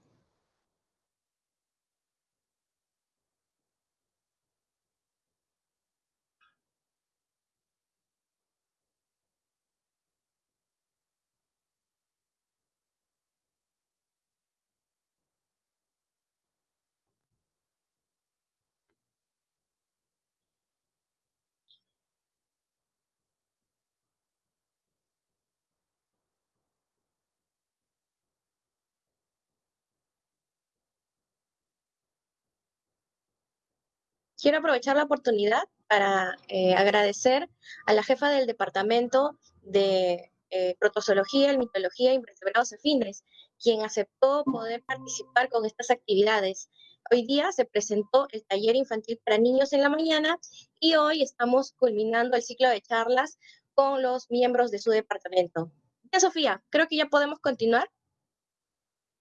Quiero aprovechar la oportunidad para eh, agradecer a la jefa del Departamento de eh, Protozoología Mitología y Invertebrados Afines, quien aceptó poder participar con estas actividades. Hoy día se presentó el taller infantil para niños en la mañana y hoy estamos culminando el ciclo de charlas con los miembros de su departamento. Ya, Sofía, creo que ya podemos continuar.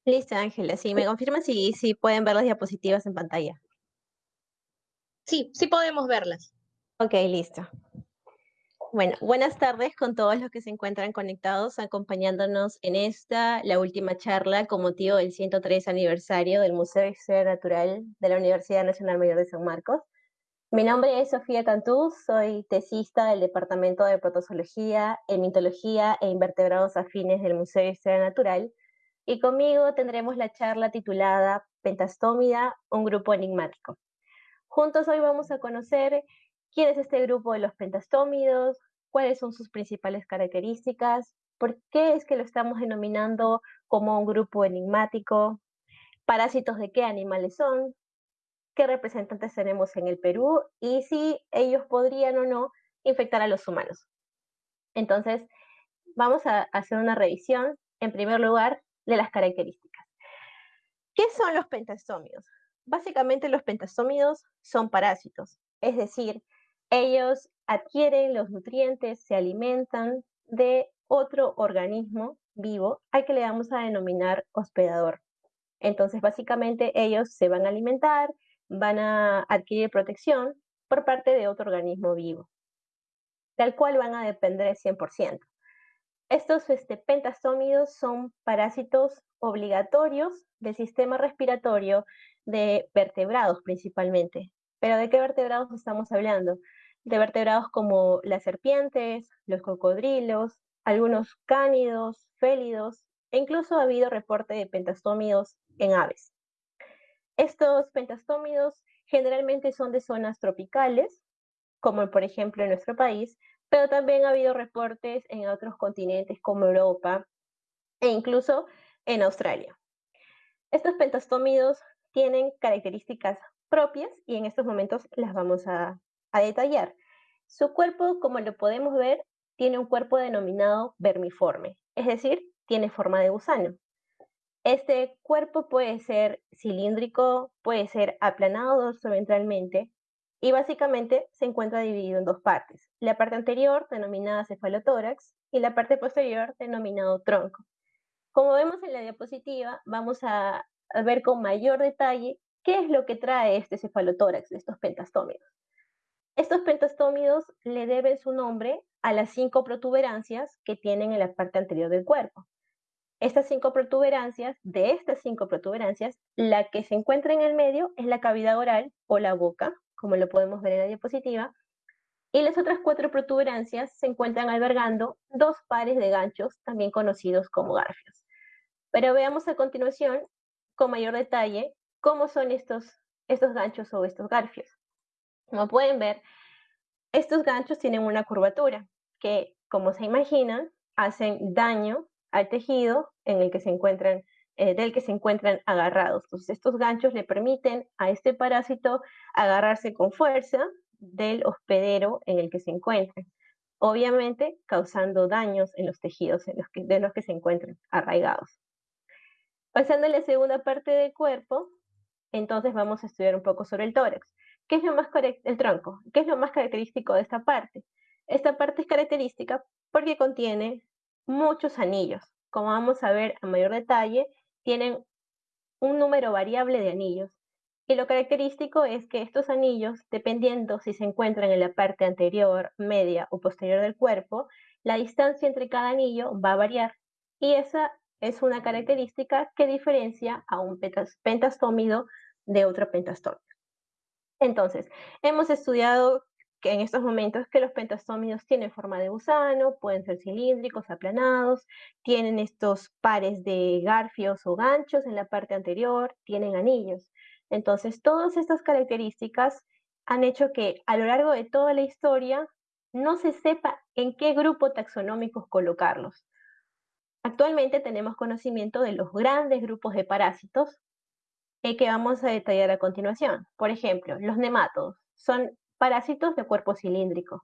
Listo, Ángela. Sí, me confirma si, si pueden ver las diapositivas en pantalla. Sí, sí podemos verlas. Ok, listo. Bueno, buenas tardes con todos los que se encuentran conectados, acompañándonos en esta, la última charla con motivo del 103 aniversario del Museo de Historia Natural de la Universidad Nacional Mayor de San Marcos. Mi nombre es Sofía Cantú, soy tesista del Departamento de Protozoología, Mitología e Invertebrados Afines del Museo de Historia Natural, y conmigo tendremos la charla titulada Pentastómida, un grupo enigmático. Juntos hoy vamos a conocer quién es este grupo de los pentastómidos, cuáles son sus principales características, por qué es que lo estamos denominando como un grupo enigmático, parásitos de qué animales son, qué representantes tenemos en el Perú y si ellos podrían o no infectar a los humanos. Entonces, vamos a hacer una revisión, en primer lugar, de las características. ¿Qué son los pentastómidos? Básicamente los pentastómidos son parásitos, es decir, ellos adquieren los nutrientes, se alimentan de otro organismo vivo al que le vamos a denominar hospedador. Entonces, básicamente ellos se van a alimentar, van a adquirir protección por parte de otro organismo vivo, del cual van a depender 100%. Estos este, son parásitos obligatorios del sistema respiratorio de vertebrados principalmente. Pero ¿de qué vertebrados estamos hablando? De vertebrados como las serpientes, los cocodrilos, algunos cánidos, félidos, e incluso ha habido reporte de pentastómidos en aves. Estos pentastómidos generalmente son de zonas tropicales, como por ejemplo en nuestro país, pero también ha habido reportes en otros continentes como Europa e incluso en Australia. Estos pentastómidos tienen características propias y en estos momentos las vamos a, detallar. Su cuerpo, como lo podemos ver, tiene un cuerpo denominado vermiforme, es decir, tiene forma de gusano. Este cuerpo puede ser cilíndrico, puede ser aplanado dorsoventralmente y básicamente se encuentra dividido en dos partes. La parte anterior, denominada cefalotórax, y la parte posterior, denominado tronco. Como vemos en la diapositiva, vamos a a ver con mayor detalle qué es lo que trae este cefalotórax estos pentastómidos. Estos pentastómidos le deben su nombre a las cinco protuberancias que tienen en la parte anterior del cuerpo. Estas cinco protuberancias, de estas cinco protuberancias, la que se encuentra en el medio es la cavidad oral o la boca, como lo podemos ver en la diapositiva, y las otras cuatro protuberancias se encuentran albergando dos pares de ganchos, también conocidos como garfios. Pero veamos a continuación con mayor detalle cómo son estos, estos ganchos o estos garfios. Como pueden ver, estos ganchos tienen una curvatura que, como se imaginan, hacen daño al tejido en el que se encuentran, eh, del que se encuentran agarrados. Entonces, estos ganchos le permiten a este parásito agarrarse con fuerza del hospedero en el que se encuentran, obviamente causando daños en los tejidos en los que, de los que se encuentran arraigados. Pasando a la segunda parte del cuerpo, entonces vamos a estudiar un poco sobre el tórax. ¿Qué es lo más el tronco? ¿Qué es lo más característico de esta parte? Esta parte es característica porque contiene muchos anillos. Como vamos a ver a mayor detalle, tienen un número variable de anillos. Y lo característico es que estos anillos, dependiendo si se encuentran en la parte anterior, media o posterior del cuerpo, la distancia entre cada anillo va a variar y esa es una característica que diferencia a un pentastómido de otro pentastómido. Entonces, hemos estudiado que en estos momentos que los pentastómidos tienen forma de gusano, pueden ser cilíndricos, aplanados, tienen estos pares de garfios o ganchos en la parte anterior, tienen anillos. Entonces, todas estas características han hecho que a lo largo de toda la historia no se sepa en qué grupo taxonómicos colocarlos. Actualmente tenemos conocimiento de los grandes grupos de parásitos eh, que vamos a detallar a continuación. Por ejemplo, los nemátodos son parásitos de cuerpo cilíndrico.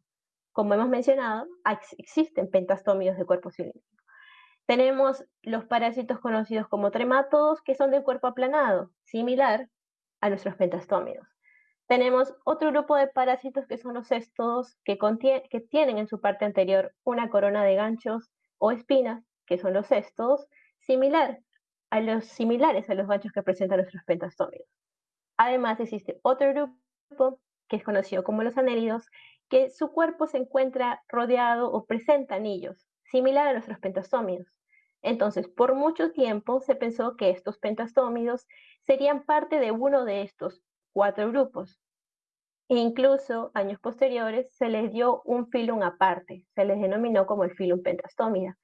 Como hemos mencionado, existen pentastómidos de cuerpo cilíndrico. Tenemos los parásitos conocidos como tremátodos, que son de cuerpo aplanado, similar a nuestros pentastómidos. Tenemos otro grupo de parásitos que son los céstodos, que tienen en su parte anterior una corona de ganchos o espinas, que son los céstodos, similar a los similares a los ganchos que presentan nuestros pentastómidos. Además, existe otro grupo que es conocido como los anélidos, que su cuerpo se encuentra rodeado o presenta anillos, similar a nuestros pentastómidos. Entonces, por mucho tiempo se pensó que estos pentastómidos serían parte de uno de estos cuatro grupos. E incluso años posteriores se les dio un filum aparte, se les denominó como el filum pentastómida.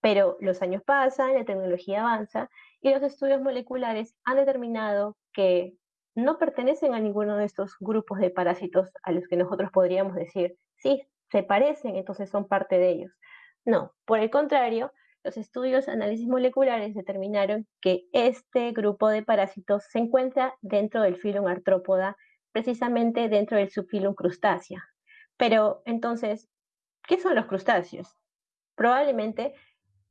Pero los años pasan, la tecnología avanza y los estudios moleculares han determinado que no pertenecen a ninguno de estos grupos de parásitos a los que nosotros podríamos decir, sí, se parecen, entonces son parte de ellos. No, por el contrario, los estudios análisis moleculares determinaron que este grupo de parásitos se encuentra dentro del filum artrópoda, precisamente dentro del subfilum crustácea. Pero entonces, ¿qué son los crustáceos? Probablemente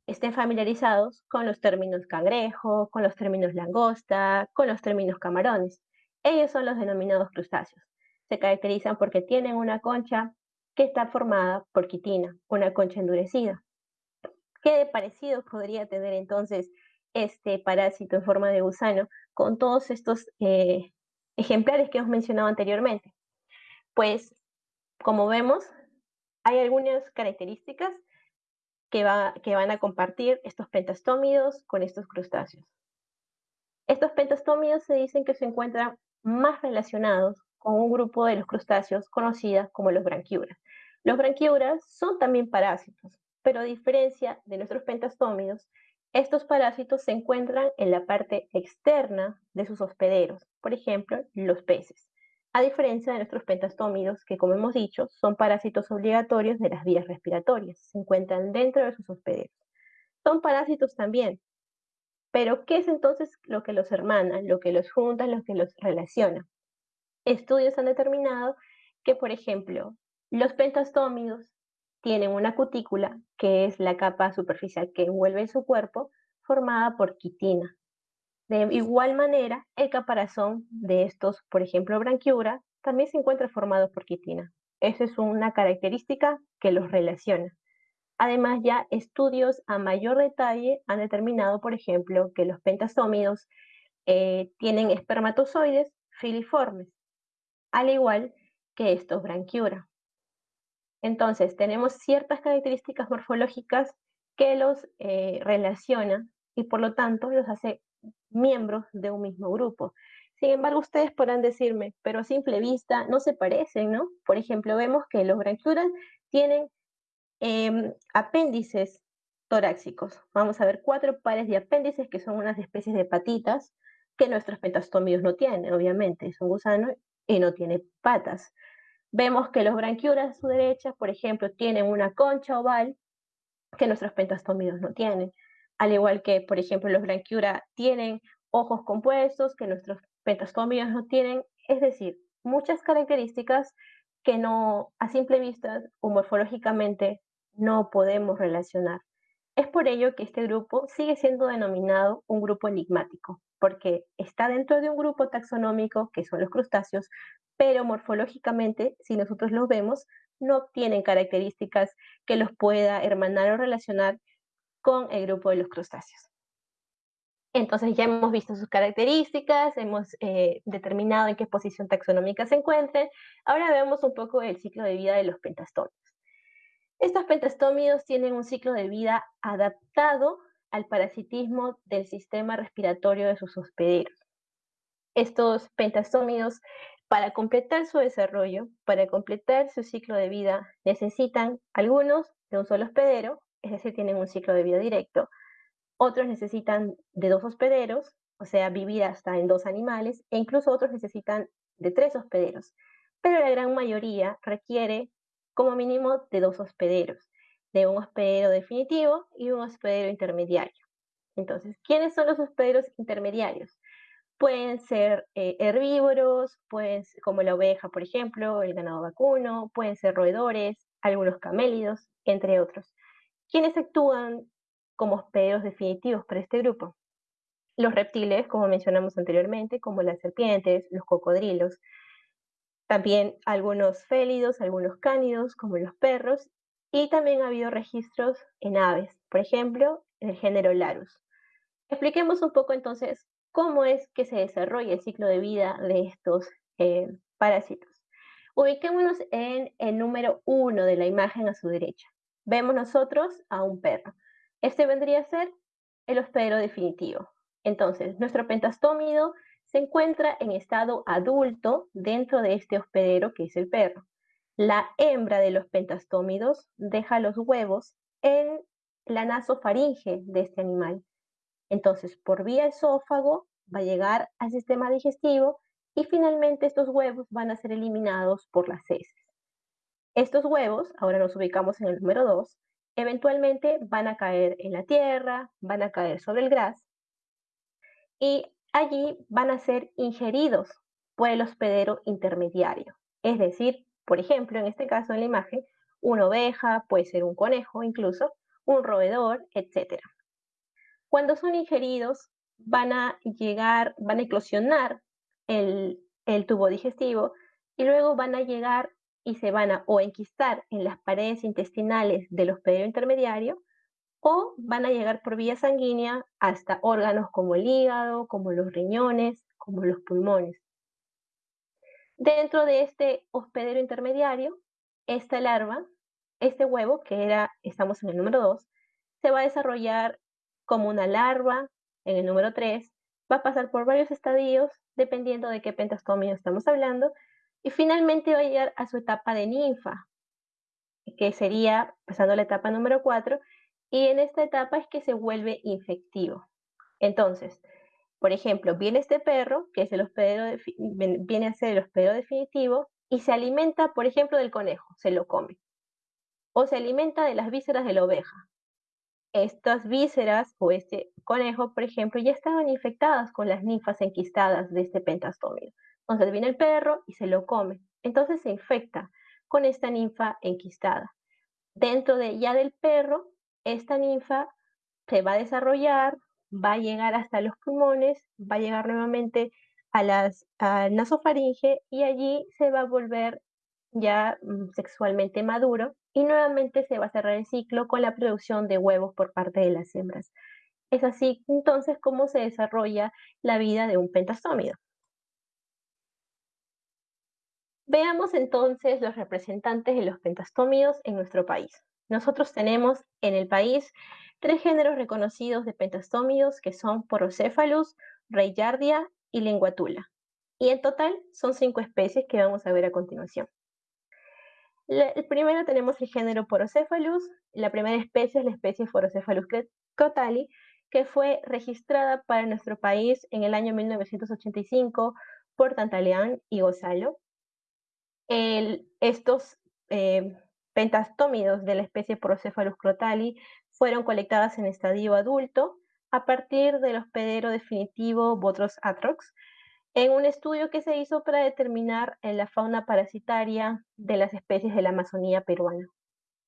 estén familiarizados con los términos cangrejo, con los términos langosta, con los términos camarones. Ellos son los denominados crustáceos. Se caracterizan porque tienen una concha que está formada por quitina, una concha endurecida. ¿Qué de parecido podría tener entonces este parásito en forma de gusano con todos estos eh, ejemplares que hemos mencionado anteriormente? Pues, como vemos, hay algunas características que, van a compartir estos pentastómidos con estos crustáceos. Estos pentastómidos se dicen que se encuentran más relacionados con un grupo de los crustáceos conocidas como los branquiuras. Los branquiuras son también parásitos, pero a diferencia de nuestros pentastómidos, estos parásitos se encuentran en la parte externa de sus hospederos, por ejemplo, los peces, a diferencia de nuestros pentastómidos, que como hemos dicho, son parásitos obligatorios de las vías respiratorias, se encuentran dentro de sus hospederos. Son parásitos también, pero ¿qué es entonces lo que los hermana, lo que los junta, lo que los relaciona? Estudios han determinado que, por ejemplo, los pentastómidos tienen una cutícula, que es la capa superficial que envuelve su cuerpo, formada por quitina. De igual manera, el caparazón de estos, por ejemplo, branquiura, también se encuentra formado por quitina. Esa es una característica que los relaciona. Además, ya estudios a mayor detalle han determinado, por ejemplo, que los pentastómidos eh, tienen espermatozoides filiformes, al igual que estos branquiura. Entonces, tenemos ciertas características morfológicas que los eh, relacionan y por lo tanto los hace miembros de un mismo grupo. Sin embargo, ustedes podrán decirme, pero a simple vista no se parecen, ¿no? Por ejemplo, vemos que los branquiuras tienen em, apéndices torácicos. Vamos a ver cuatro pares de apéndices que son unas especies de patitas que nuestros pentastómidos no tienen, obviamente, es un gusano y no tiene patas. Vemos que los branquiuras a su derecha, por ejemplo, tienen una concha oval que nuestros pentastómidos no tienen. Al igual que, por ejemplo, los branquiura tienen ojos compuestos que nuestros pentastómidos no tienen. Es decir, muchas características que no, a simple vista o morfológicamente, no podemos relacionar. Es por ello que este grupo sigue siendo denominado un grupo enigmático, porque está dentro de un grupo taxonómico que son los crustáceos, pero morfológicamente, si nosotros los vemos, no tienen características que los pueda hermanar o relacionar con el grupo de los crustáceos. Entonces ya hemos visto sus características, hemos eh, determinado en qué posición taxonómica se encuentran. Ahora vemos un poco el ciclo de vida de los pentastómidos. Estos pentastómidos tienen un ciclo de vida adaptado al parasitismo del sistema respiratorio de sus hospederos. Estos pentastómidos, para completar su desarrollo, para completar su ciclo de vida, necesitan algunos de un solo hospedero, es decir, tienen un ciclo de vida directo, otros necesitan de dos hospederos, o sea, vivir hasta en dos animales, e incluso otros necesitan de tres hospederos, pero la gran mayoría requiere como mínimo de dos hospederos, de un hospedero definitivo y un hospedero intermediario. Entonces, ¿quiénes son los hospederos intermediarios? Pueden ser eh, herbívoros, pues, como la oveja, por ejemplo, el ganado vacuno, pueden ser roedores, algunos camélidos, entre otros. ¿Quiénes actúan como hospederos definitivos para este grupo? Los reptiles, como mencionamos anteriormente, como las serpientes, los cocodrilos, también algunos félidos, algunos cánidos, como los perros, y también ha habido registros en aves, por ejemplo, en el género Larus. Expliquemos un poco entonces cómo es que se desarrolla el ciclo de vida de estos eh, parásitos. Ubiquémonos en el número 1 de la imagen a su derecha. Vemos nosotros a un perro. Este vendría a ser el hospedero definitivo. Entonces, nuestro pentastómido se encuentra en estado adulto dentro de este hospedero que es el perro. La hembra de los pentastómidos deja los huevos en la nasofaringe de este animal. Entonces, por vía esófago va a llegar al sistema digestivo y finalmente estos huevos van a ser eliminados por las heces. Estos huevos, ahora nos ubicamos en el número 2, eventualmente van a caer en la tierra, van a caer sobre el gras y allí van a ser ingeridos por el hospedero intermediario. Es decir, por ejemplo, en este caso en la imagen, una oveja, puede ser un conejo incluso, un roedor, etc. Cuando son ingeridos, van a llegar, van a eclosionar el, el tubo digestivo y luego van a llegar y se van a o enquistar en las paredes intestinales del hospedero intermediario o van a llegar por vía sanguínea hasta órganos como el hígado, como los riñones, como los pulmones. Dentro de este hospedero intermediario, esta larva, este huevo, que era, estamos en el número 2, se va a desarrollar como una larva en el número 3, va a pasar por varios estadios, dependiendo de qué pentastomio estamos hablando, y finalmente va a llegar a su etapa de ninfa, que sería pasando la etapa número 4, y en esta etapa es que se vuelve infectivo. Entonces, por ejemplo, viene este perro, que es el hospedero viene a ser el hospedero definitivo, y se alimenta, por ejemplo, del conejo, se lo come. O se alimenta de las vísceras de la oveja. Estas vísceras o este conejo, por ejemplo, ya estaban infectadas con las ninfas enquistadas de este pentastómido. Entonces viene el perro y se lo come. Entonces se infecta con esta ninfa enquistada. Dentro de ya del perro esta ninfa se va a desarrollar, va a llegar hasta los pulmones, va a llegar nuevamente a las nasofaringe y allí se va a volver ya mm, sexualmente maduro y nuevamente se va a cerrar el ciclo con la producción de huevos por parte de las hembras. Es así entonces como se desarrolla la vida de un pentastómido. Veamos entonces los representantes de los pentastómidos en nuestro país. Nosotros tenemos en el país tres géneros reconocidos de pentastómidos que son Porocephalus, Reyardia y Linguatula. Y en total son cinco especies que vamos a ver a continuación. el primero tenemos el género Porocephalus. La primera especie es la especie Porocephalus crotali, que fue registrada para nuestro país en el año 1985 por Tantaleán y Estos eh, pentastómidos de la especie Procephalus crotali fueron colectadas en estadio adulto a partir del hospedero definitivo Botros atrox, en un estudio que se hizo para determinar la fauna parasitaria de las especies de la Amazonía peruana.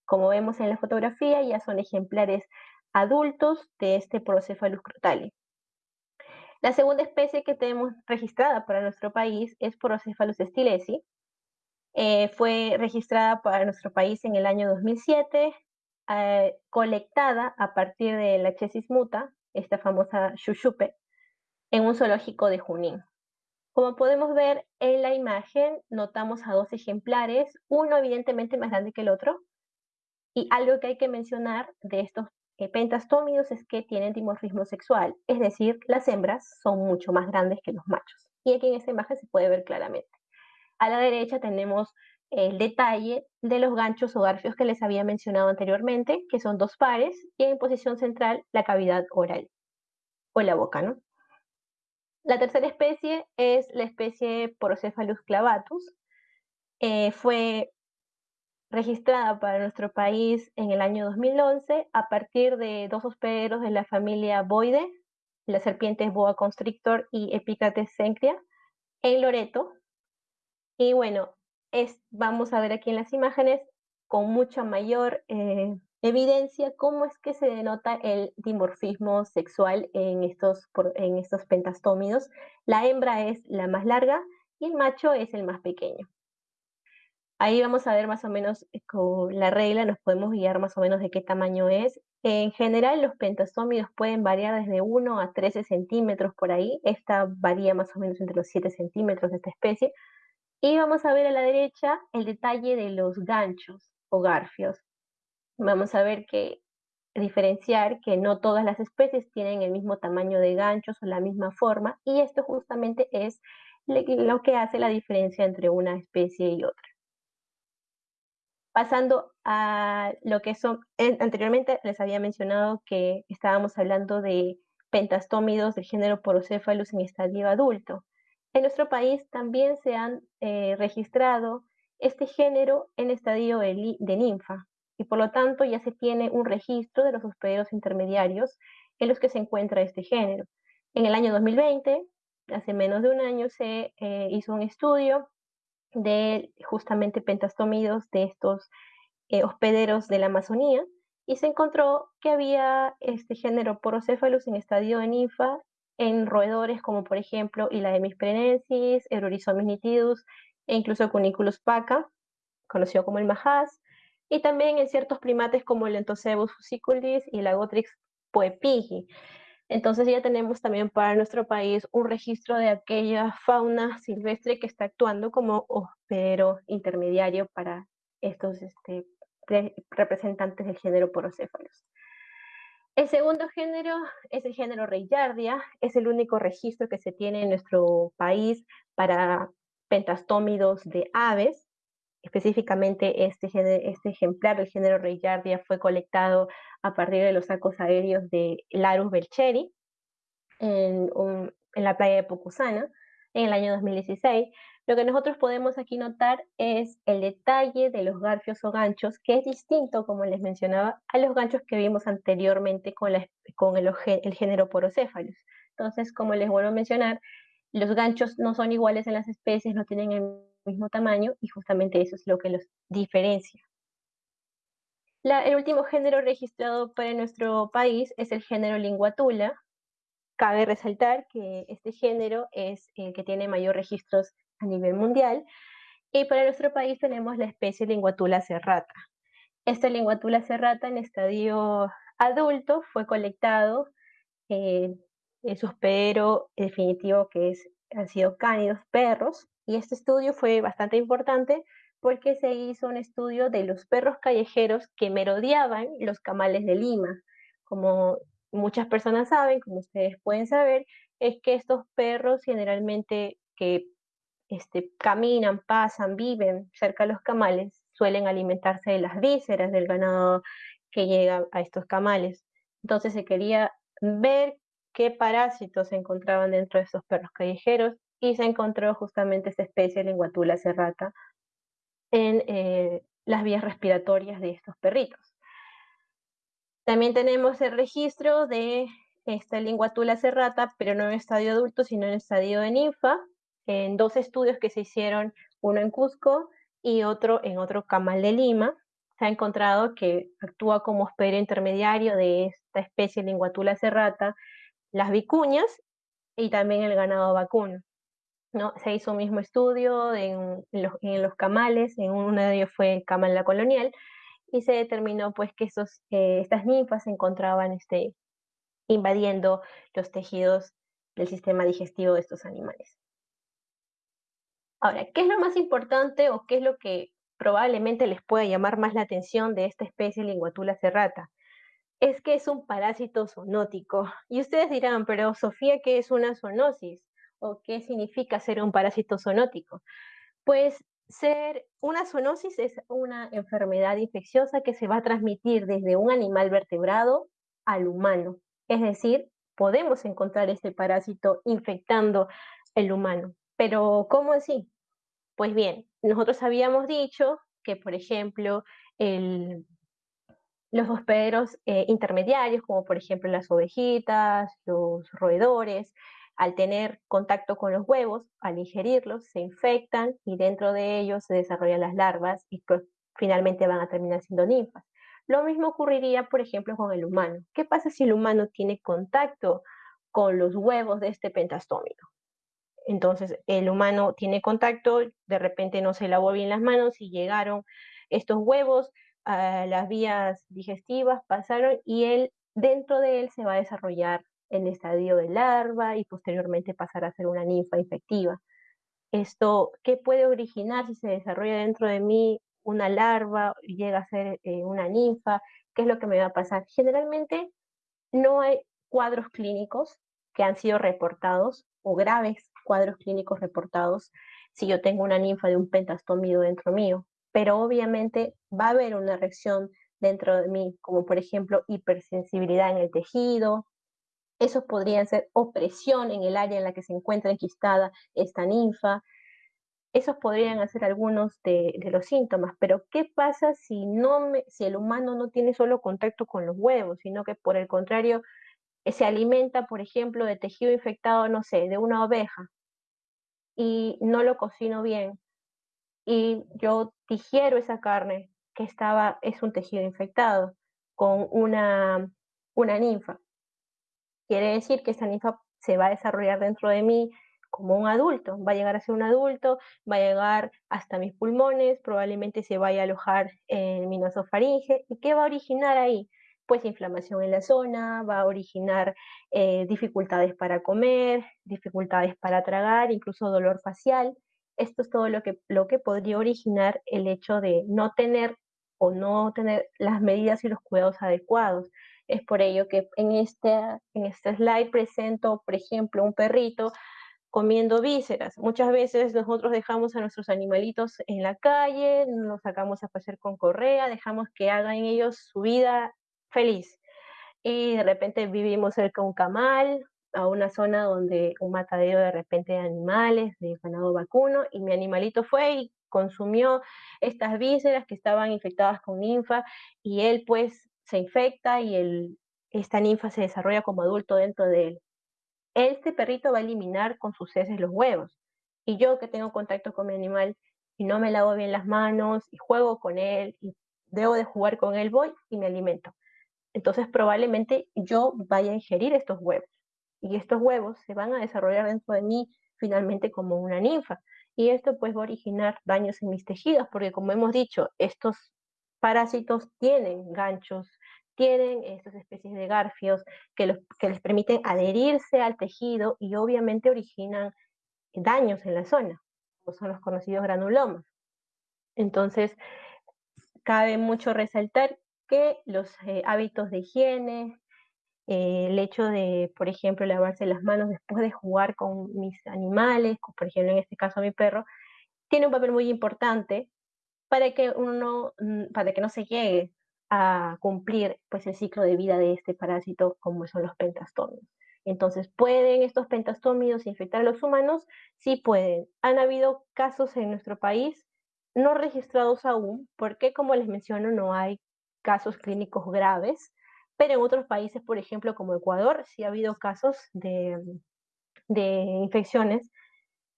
Como vemos en la fotografía, ya son ejemplares adultos de este Procephalus crotali. La segunda especie que tenemos registrada para nuestro país es Procephalus stilesi, eh, fue registrada para nuestro país en el año 2007, eh, colectada a partir de la chesis muta, esta famosa chuchupe, en un zoológico de Junín. Como podemos ver en la imagen, notamos a dos ejemplares, uno evidentemente más grande que el otro, y algo que hay que mencionar de estos eh, pentastómidos es que tienen dimorfismo sexual, es decir, las hembras son mucho más grandes que los machos. Y aquí en esta imagen se puede ver claramente. A la derecha tenemos el detalle de los ganchos o garfios que les había mencionado anteriormente, que son dos pares, y en posición central la cavidad oral o la boca, ¿no? La tercera especie es la especie Porocephalus clavatus. Eh, fue registrada para nuestro país en el año 2011 a partir de dos hospederos de la familia Boide, las serpientes boa constrictor y Epicates cencria, en Loreto. Y bueno, es, vamos a ver aquí en las imágenes con mucha mayor eh, evidencia cómo es que se denota el dimorfismo sexual en estos, en estos pentastómidos. La hembra es la más larga y el macho es el más pequeño. Ahí vamos a ver más o menos eh, con la regla, nos podemos guiar más o menos de qué tamaño es. En general, los pentastómidos pueden variar desde 1 a 13 centímetros por ahí. Esta varía más o menos entre los 7 centímetros de esta especie. Y vamos a ver a la derecha el detalle de los ganchos o garfios. Vamos a ver que diferenciar que no todas las especies tienen el mismo tamaño de ganchos o la misma forma, y esto justamente es lo que hace la diferencia entre una especie y otra. Pasando a lo que son, anteriormente les había mencionado que estábamos hablando de pentastómidos del género Porocephalus en estadio adulto. En nuestro país también se han eh, registrado este género en estadio de, de ninfa y por lo tanto ya se tiene un registro de los hospederos intermediarios en los que se encuentra este género. En el año 2020, hace menos de un año, se eh, hizo un estudio de justamente pentastómidos de estos eh, hospederos de la Amazonía y se encontró que había este género Porocephalus en estadio de ninfa en roedores como por ejemplo Ilaemis prenensis, Eurorizomis nitidus e incluso Cuniculus paca, conocido como el majás, y también en ciertos primates como el Entocebus fusiculis y la Gotrix poepigi. Entonces ya tenemos también para nuestro país un registro de aquella fauna silvestre que está actuando como hospedero intermediario para estos este, representantes del género Porocéfalos. El segundo género es el género Reillardia, es el único registro que se tiene en nuestro país para pentastómidos de aves. Específicamente este, este ejemplar del género Reillardia fue colectado a partir de los sacos aéreos de Larus belcheri en, en la playa de Pocusana en el año 2016. Lo que nosotros podemos aquí notar es el detalle de los garfios o ganchos, que es distinto, como les mencionaba, a los ganchos que vimos anteriormente con, el, género Porocéphalus. Entonces, como les vuelvo a mencionar, los ganchos no son iguales en las especies, no tienen el mismo tamaño y justamente eso es lo que los diferencia. el último género registrado para nuestro país es el género Linguatula. Cabe resaltar que este género es el que tiene mayor registros a nivel mundial. Y para nuestro país tenemos la especie Linguatula serrata. Esta Linguatula serrata en estadio adulto fue colectado eh, en su hospedero definitivo que es, han sido cánidos perros. Y este estudio fue bastante importante porque se hizo un estudio de los perros callejeros que merodeaban los camales de Lima. Como muchas personas saben, como ustedes pueden saber, es que estos perros generalmente que este, caminan, pasan, viven cerca de los camales, suelen alimentarse de las vísceras del ganado que llega a estos camales. Entonces se quería ver qué parásitos se encontraban dentro de estos perros callejeros y se encontró justamente esta especie de linguatula serrata en eh, las vías respiratorias de estos perritos. También tenemos el registro de esta linguatula serrata, pero no en estadio adulto, sino en estadio de ninfa, en dos estudios que se hicieron, uno en Cusco y otro en otro camal de Lima, se ha encontrado que actúa como hospedero intermediario de esta especie Linguatula serrata, las vicuñas y también el ganado vacuno. ¿no? Se hizo un mismo estudio en, los, camales, en uno de ellos fue el camal la colonial, y se determinó pues que esos, eh, estas ninfas se encontraban este, invadiendo los tejidos del sistema digestivo de estos animales. Ahora, ¿qué es lo más importante o qué es lo que probablemente les pueda llamar más la atención de esta especie Linguatula serrata? es que es un parásito zoonótico. Y ustedes dirán, pero Sofía, ¿qué es una zoonosis? ¿O qué significa ser un parásito zoonótico? Pues ser una zoonosis es una enfermedad infecciosa que se va a transmitir desde un animal vertebrado al humano. Es decir, podemos encontrar este parásito infectando el humano. Pero, ¿cómo así? Pues bien, nosotros habíamos dicho que, por ejemplo, los hospederos eh, intermediarios, como por ejemplo las ovejitas, los roedores, al tener contacto con los huevos, al ingerirlos, se infectan y dentro de ellos se desarrollan las larvas y pues, finalmente van a terminar siendo ninfas. Lo mismo ocurriría, por ejemplo, con el humano. ¿Qué pasa si el humano tiene contacto con los huevos de este pentastómido? Entonces, el humano tiene contacto, de repente no se lavó bien las manos y llegaron estos huevos a las vías digestivas, pasaron y él, dentro de él se va a desarrollar en estadio de larva y posteriormente pasar a ser una ninfa infectiva. Esto, ¿qué puede originar si se desarrolla dentro de mí una larva llega a ser eh, una ninfa? ¿Qué es lo que me va a pasar? Generalmente no hay cuadros clínicos que han sido reportados o graves cuadros clínicos reportados si yo tengo una ninfa de un pentastómido dentro mío, pero obviamente va a haber una reacción dentro de mí, como por ejemplo hipersensibilidad en el tejido, esos podrían ser opresión en el área en la que se encuentra enquistada esta ninfa. Esos podrían ser algunos de, los síntomas, pero ¿qué pasa si, no si el humano no tiene solo contacto con los huevos, sino que por el contrario se alimenta, por ejemplo, de tejido infectado, no sé, de una oveja, y no lo cocino bien, y yo digiero esa carne que estaba, es un tejido infectado, con una, una ninfa. Quiere decir que esa ninfa se va a desarrollar dentro de mí como un adulto, va a llegar a ser un adulto, va a llegar hasta mis pulmones, probablemente se vaya a alojar en mi nasofaringe. ¿Y qué va a originar ahí? Pues inflamación en la zona, va a originar eh, dificultades para comer, dificultades para tragar, incluso dolor facial. Esto es todo lo que, lo que podría originar el hecho de no tener o no tener las medidas y los cuidados adecuados. Es por ello que en este, en este slide presento, por ejemplo, un perrito comiendo vísceras. Muchas veces nosotros dejamos a nuestros animalitos en la calle, los sacamos a pasear con correa, dejamos que hagan ellos su vida feliz. Y de repente vivimos cerca de un camal, a una zona donde un matadero de repente de animales, de ganado vacuno, y mi animalito fue y consumió estas vísceras que estaban infectadas con ninfa, y él pues se infecta y el, esta ninfa se desarrolla como adulto dentro de él. Este perrito va a eliminar con sus heces los huevos. Y yo que tengo contacto con mi animal y no me lavo bien las manos y juego con él y debo de jugar con él, voy y me alimento. Entonces probablemente yo vaya a ingerir estos huevos. Y estos huevos se van a desarrollar dentro de mí finalmente como una ninfa. Y esto pues va a originar daños en mis tejidos, porque como hemos dicho, estos parásitos tienen ganchos tienen estas especies de garfios que, que les permiten adherirse al tejido y obviamente originan daños en la zona, son los conocidos granulomas. Entonces, cabe mucho resaltar que los eh, hábitos de higiene, eh, el hecho de, por ejemplo, lavarse las manos después de jugar con mis animales, por ejemplo, en este caso mi perro, tiene un papel muy importante para que uno, mm, para que no se llegue a cumplir pues el ciclo de vida de este parásito como son los pentastómidos. Entonces, ¿pueden estos pentastómidos infectar a los humanos? Sí pueden. Han habido casos en nuestro país no registrados aún, porque como les menciono, no hay casos clínicos graves, pero en otros países, por ejemplo, como Ecuador, sí ha habido casos de, de infecciones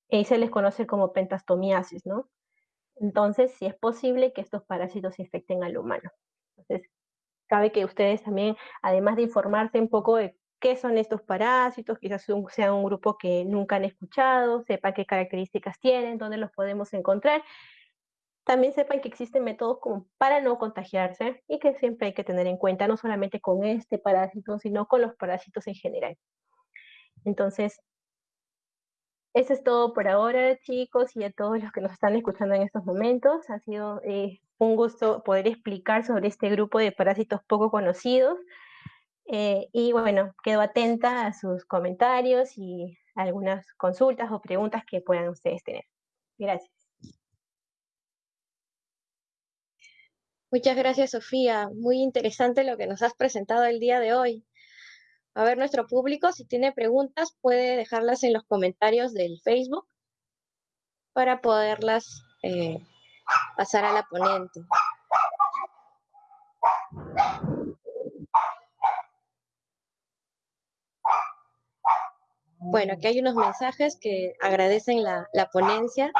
y se les conoce como pentastomiasis, ¿no? Entonces, sí es posible que estos parásitos infecten al humano. Entonces, cabe que ustedes también, además de informarse un poco de qué son estos parásitos, quizás sea un grupo que nunca han escuchado, sepan qué características tienen, dónde los podemos encontrar, también sepan que existen métodos para no contagiarse y que siempre hay que tener en cuenta, no solamente con este parásito, sino con los parásitos en general. Entonces, eso es todo por ahora, chicos, y a todos los que nos están escuchando en estos momentos. Ha sido eh, un gusto poder explicar sobre este grupo de parásitos poco conocidos. Eh, y bueno, quedo atenta a sus comentarios y algunas consultas o preguntas que puedan ustedes tener. Gracias. Muchas gracias, Sofía. Muy interesante lo que nos has presentado el día de hoy. A ver, nuestro público, si tiene preguntas, puede dejarlas en los comentarios del Facebook para poderlas eh, pasar a la ponente. Bueno, aquí hay unos mensajes que agradecen la, ponencia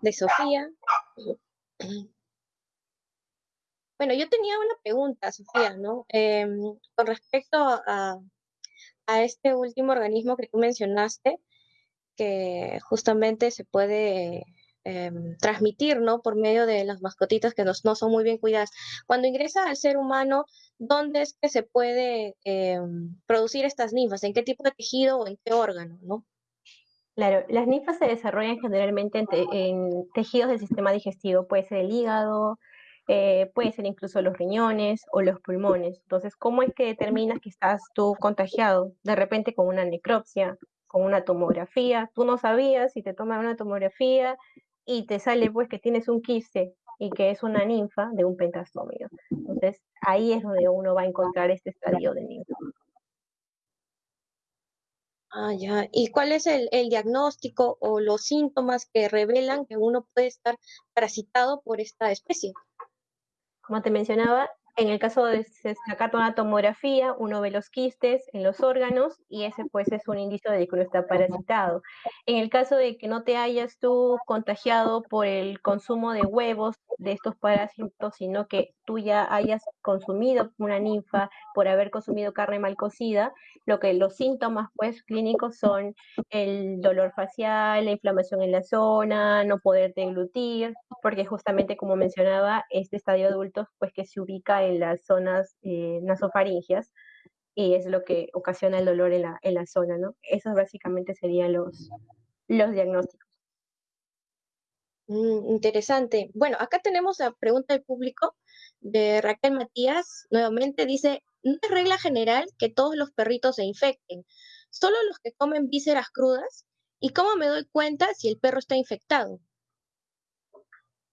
de Sofía. Bueno, yo tenía una pregunta, Sofía, ¿no? Em, con respecto a, este último organismo que tú mencionaste, que justamente se puede em, transmitir, ¿no? Por medio de las mascotitas que no, son muy bien cuidadas. Cuando ingresa al ser humano, ¿dónde es que se puede em, producir estas ninfas? ¿En qué tipo de tejido o en qué órgano, no? Claro, las ninfas se desarrollan generalmente en, tejidos del sistema digestivo, puede ser el hígado, eh, puede ser incluso los riñones o los pulmones. Entonces, ¿cómo es que determinas que estás tú contagiado? De repente con una necropsia, con una tomografía, tú no sabías y te toman una tomografía y te sale pues que tienes un quiste y que es una ninfa de un pentastómido. Entonces, ahí es donde uno va a encontrar este estadio de ninfa. Ah, ya. ¿Y cuál es el, el, diagnóstico o los síntomas que revelan que uno puede estar parasitado por esta especie? Como te mencionaba, en el caso de sacar una tomografía, uno ve los quistes en los órganos y ese pues es un indicio de que uno está parasitado. En el caso de que no te hayas tú contagiado por el consumo de huevos de estos parásitos, sino que tú ya hayas consumido una ninfa por haber consumido carne mal cocida, lo que los síntomas pues clínicos son el dolor facial, la inflamación en la zona, no poder deglutir, porque justamente como mencionaba, este estadio adulto pues que se ubica en las zonas eh, nasofaringias y es lo que ocasiona el dolor en la, en la zona, ¿no? Esos básicamente serían los, los diagnósticos. Mm, interesante. Bueno, acá tenemos la pregunta del público de Raquel Matías. Nuevamente dice, no es regla general que todos los perritos se infecten, solo los que comen vísceras crudas. ¿Y cómo me doy cuenta si el perro está infectado?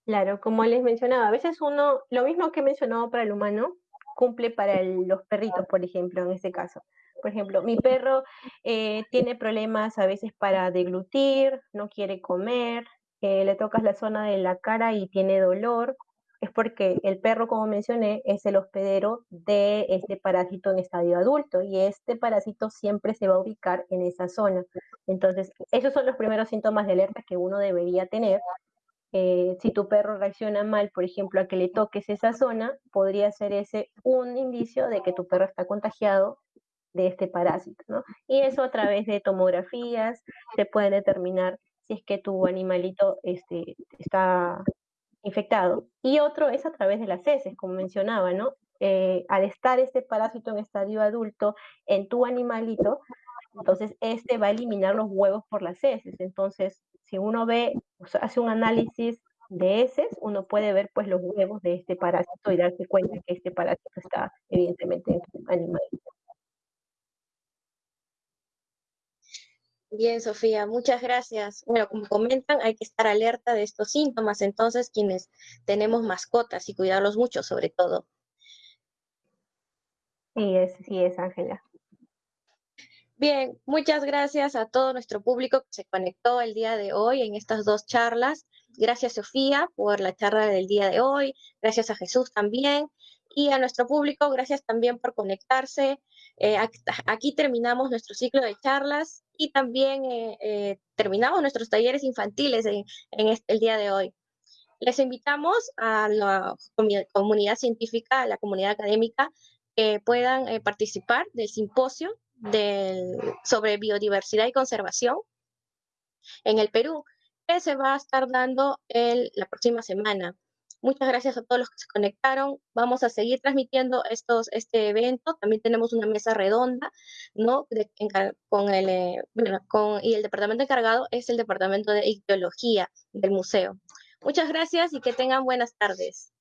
Claro, como les mencionaba, a veces uno, lo mismo que he mencionado para el humano, cumple para los perritos, por ejemplo, en este caso. Por ejemplo, mi perro eh, tiene problemas a veces para deglutir, no quiere comer, le tocas la zona de la cara y tiene dolor, es porque el perro, como mencioné, es el hospedero de este parásito en estadio adulto y este parásito siempre se va a ubicar en esa zona. Entonces, esos son los primeros síntomas de alerta que uno debería tener. Eh, si tu perro reacciona mal, por ejemplo, a que le toques esa zona, podría ser ese un indicio de que tu perro está contagiado de este parásito, ¿no? Y eso a través de tomografías se puede determinar si es que tu animalito este, está infectado. Y otro es a través de las heces, como mencionaba, ¿no? Eh, al estar este parásito en estadio adulto en tu animalito, entonces este va a eliminar los huevos por las heces. Entonces, si uno ve, hace un análisis de heces, uno puede ver pues los huevos de este parásito y darse cuenta que este parásito está evidentemente animalito. Bien, Sofía, muchas gracias. Bueno, como comentan, hay que estar alerta de estos síntomas, entonces quienes tenemos mascotas y cuidarlos mucho, sobre todo. Sí es, sí es, Ángela. Bien, muchas gracias a todo nuestro público que se conectó el día de hoy en estas dos charlas. Gracias, Sofía, por la charla del día de hoy. Gracias a Jesús también. Y a nuestro público, gracias también por conectarse. Eh, aquí terminamos nuestro ciclo de charlas y también eh, eh, terminamos nuestros talleres infantiles en, el día de hoy. Les invitamos a la comunidad científica, a la comunidad académica, que puedan participar del simposio sobre biodiversidad y conservación en el Perú, que se va a estar dando la próxima semana. Muchas gracias a todos los que se conectaron. Vamos a seguir transmitiendo estos, este evento. También tenemos una mesa redonda, ¿no? con el, eh, con, y el departamento encargado es el departamento de ictiología del museo. Muchas gracias y que tengan buenas tardes.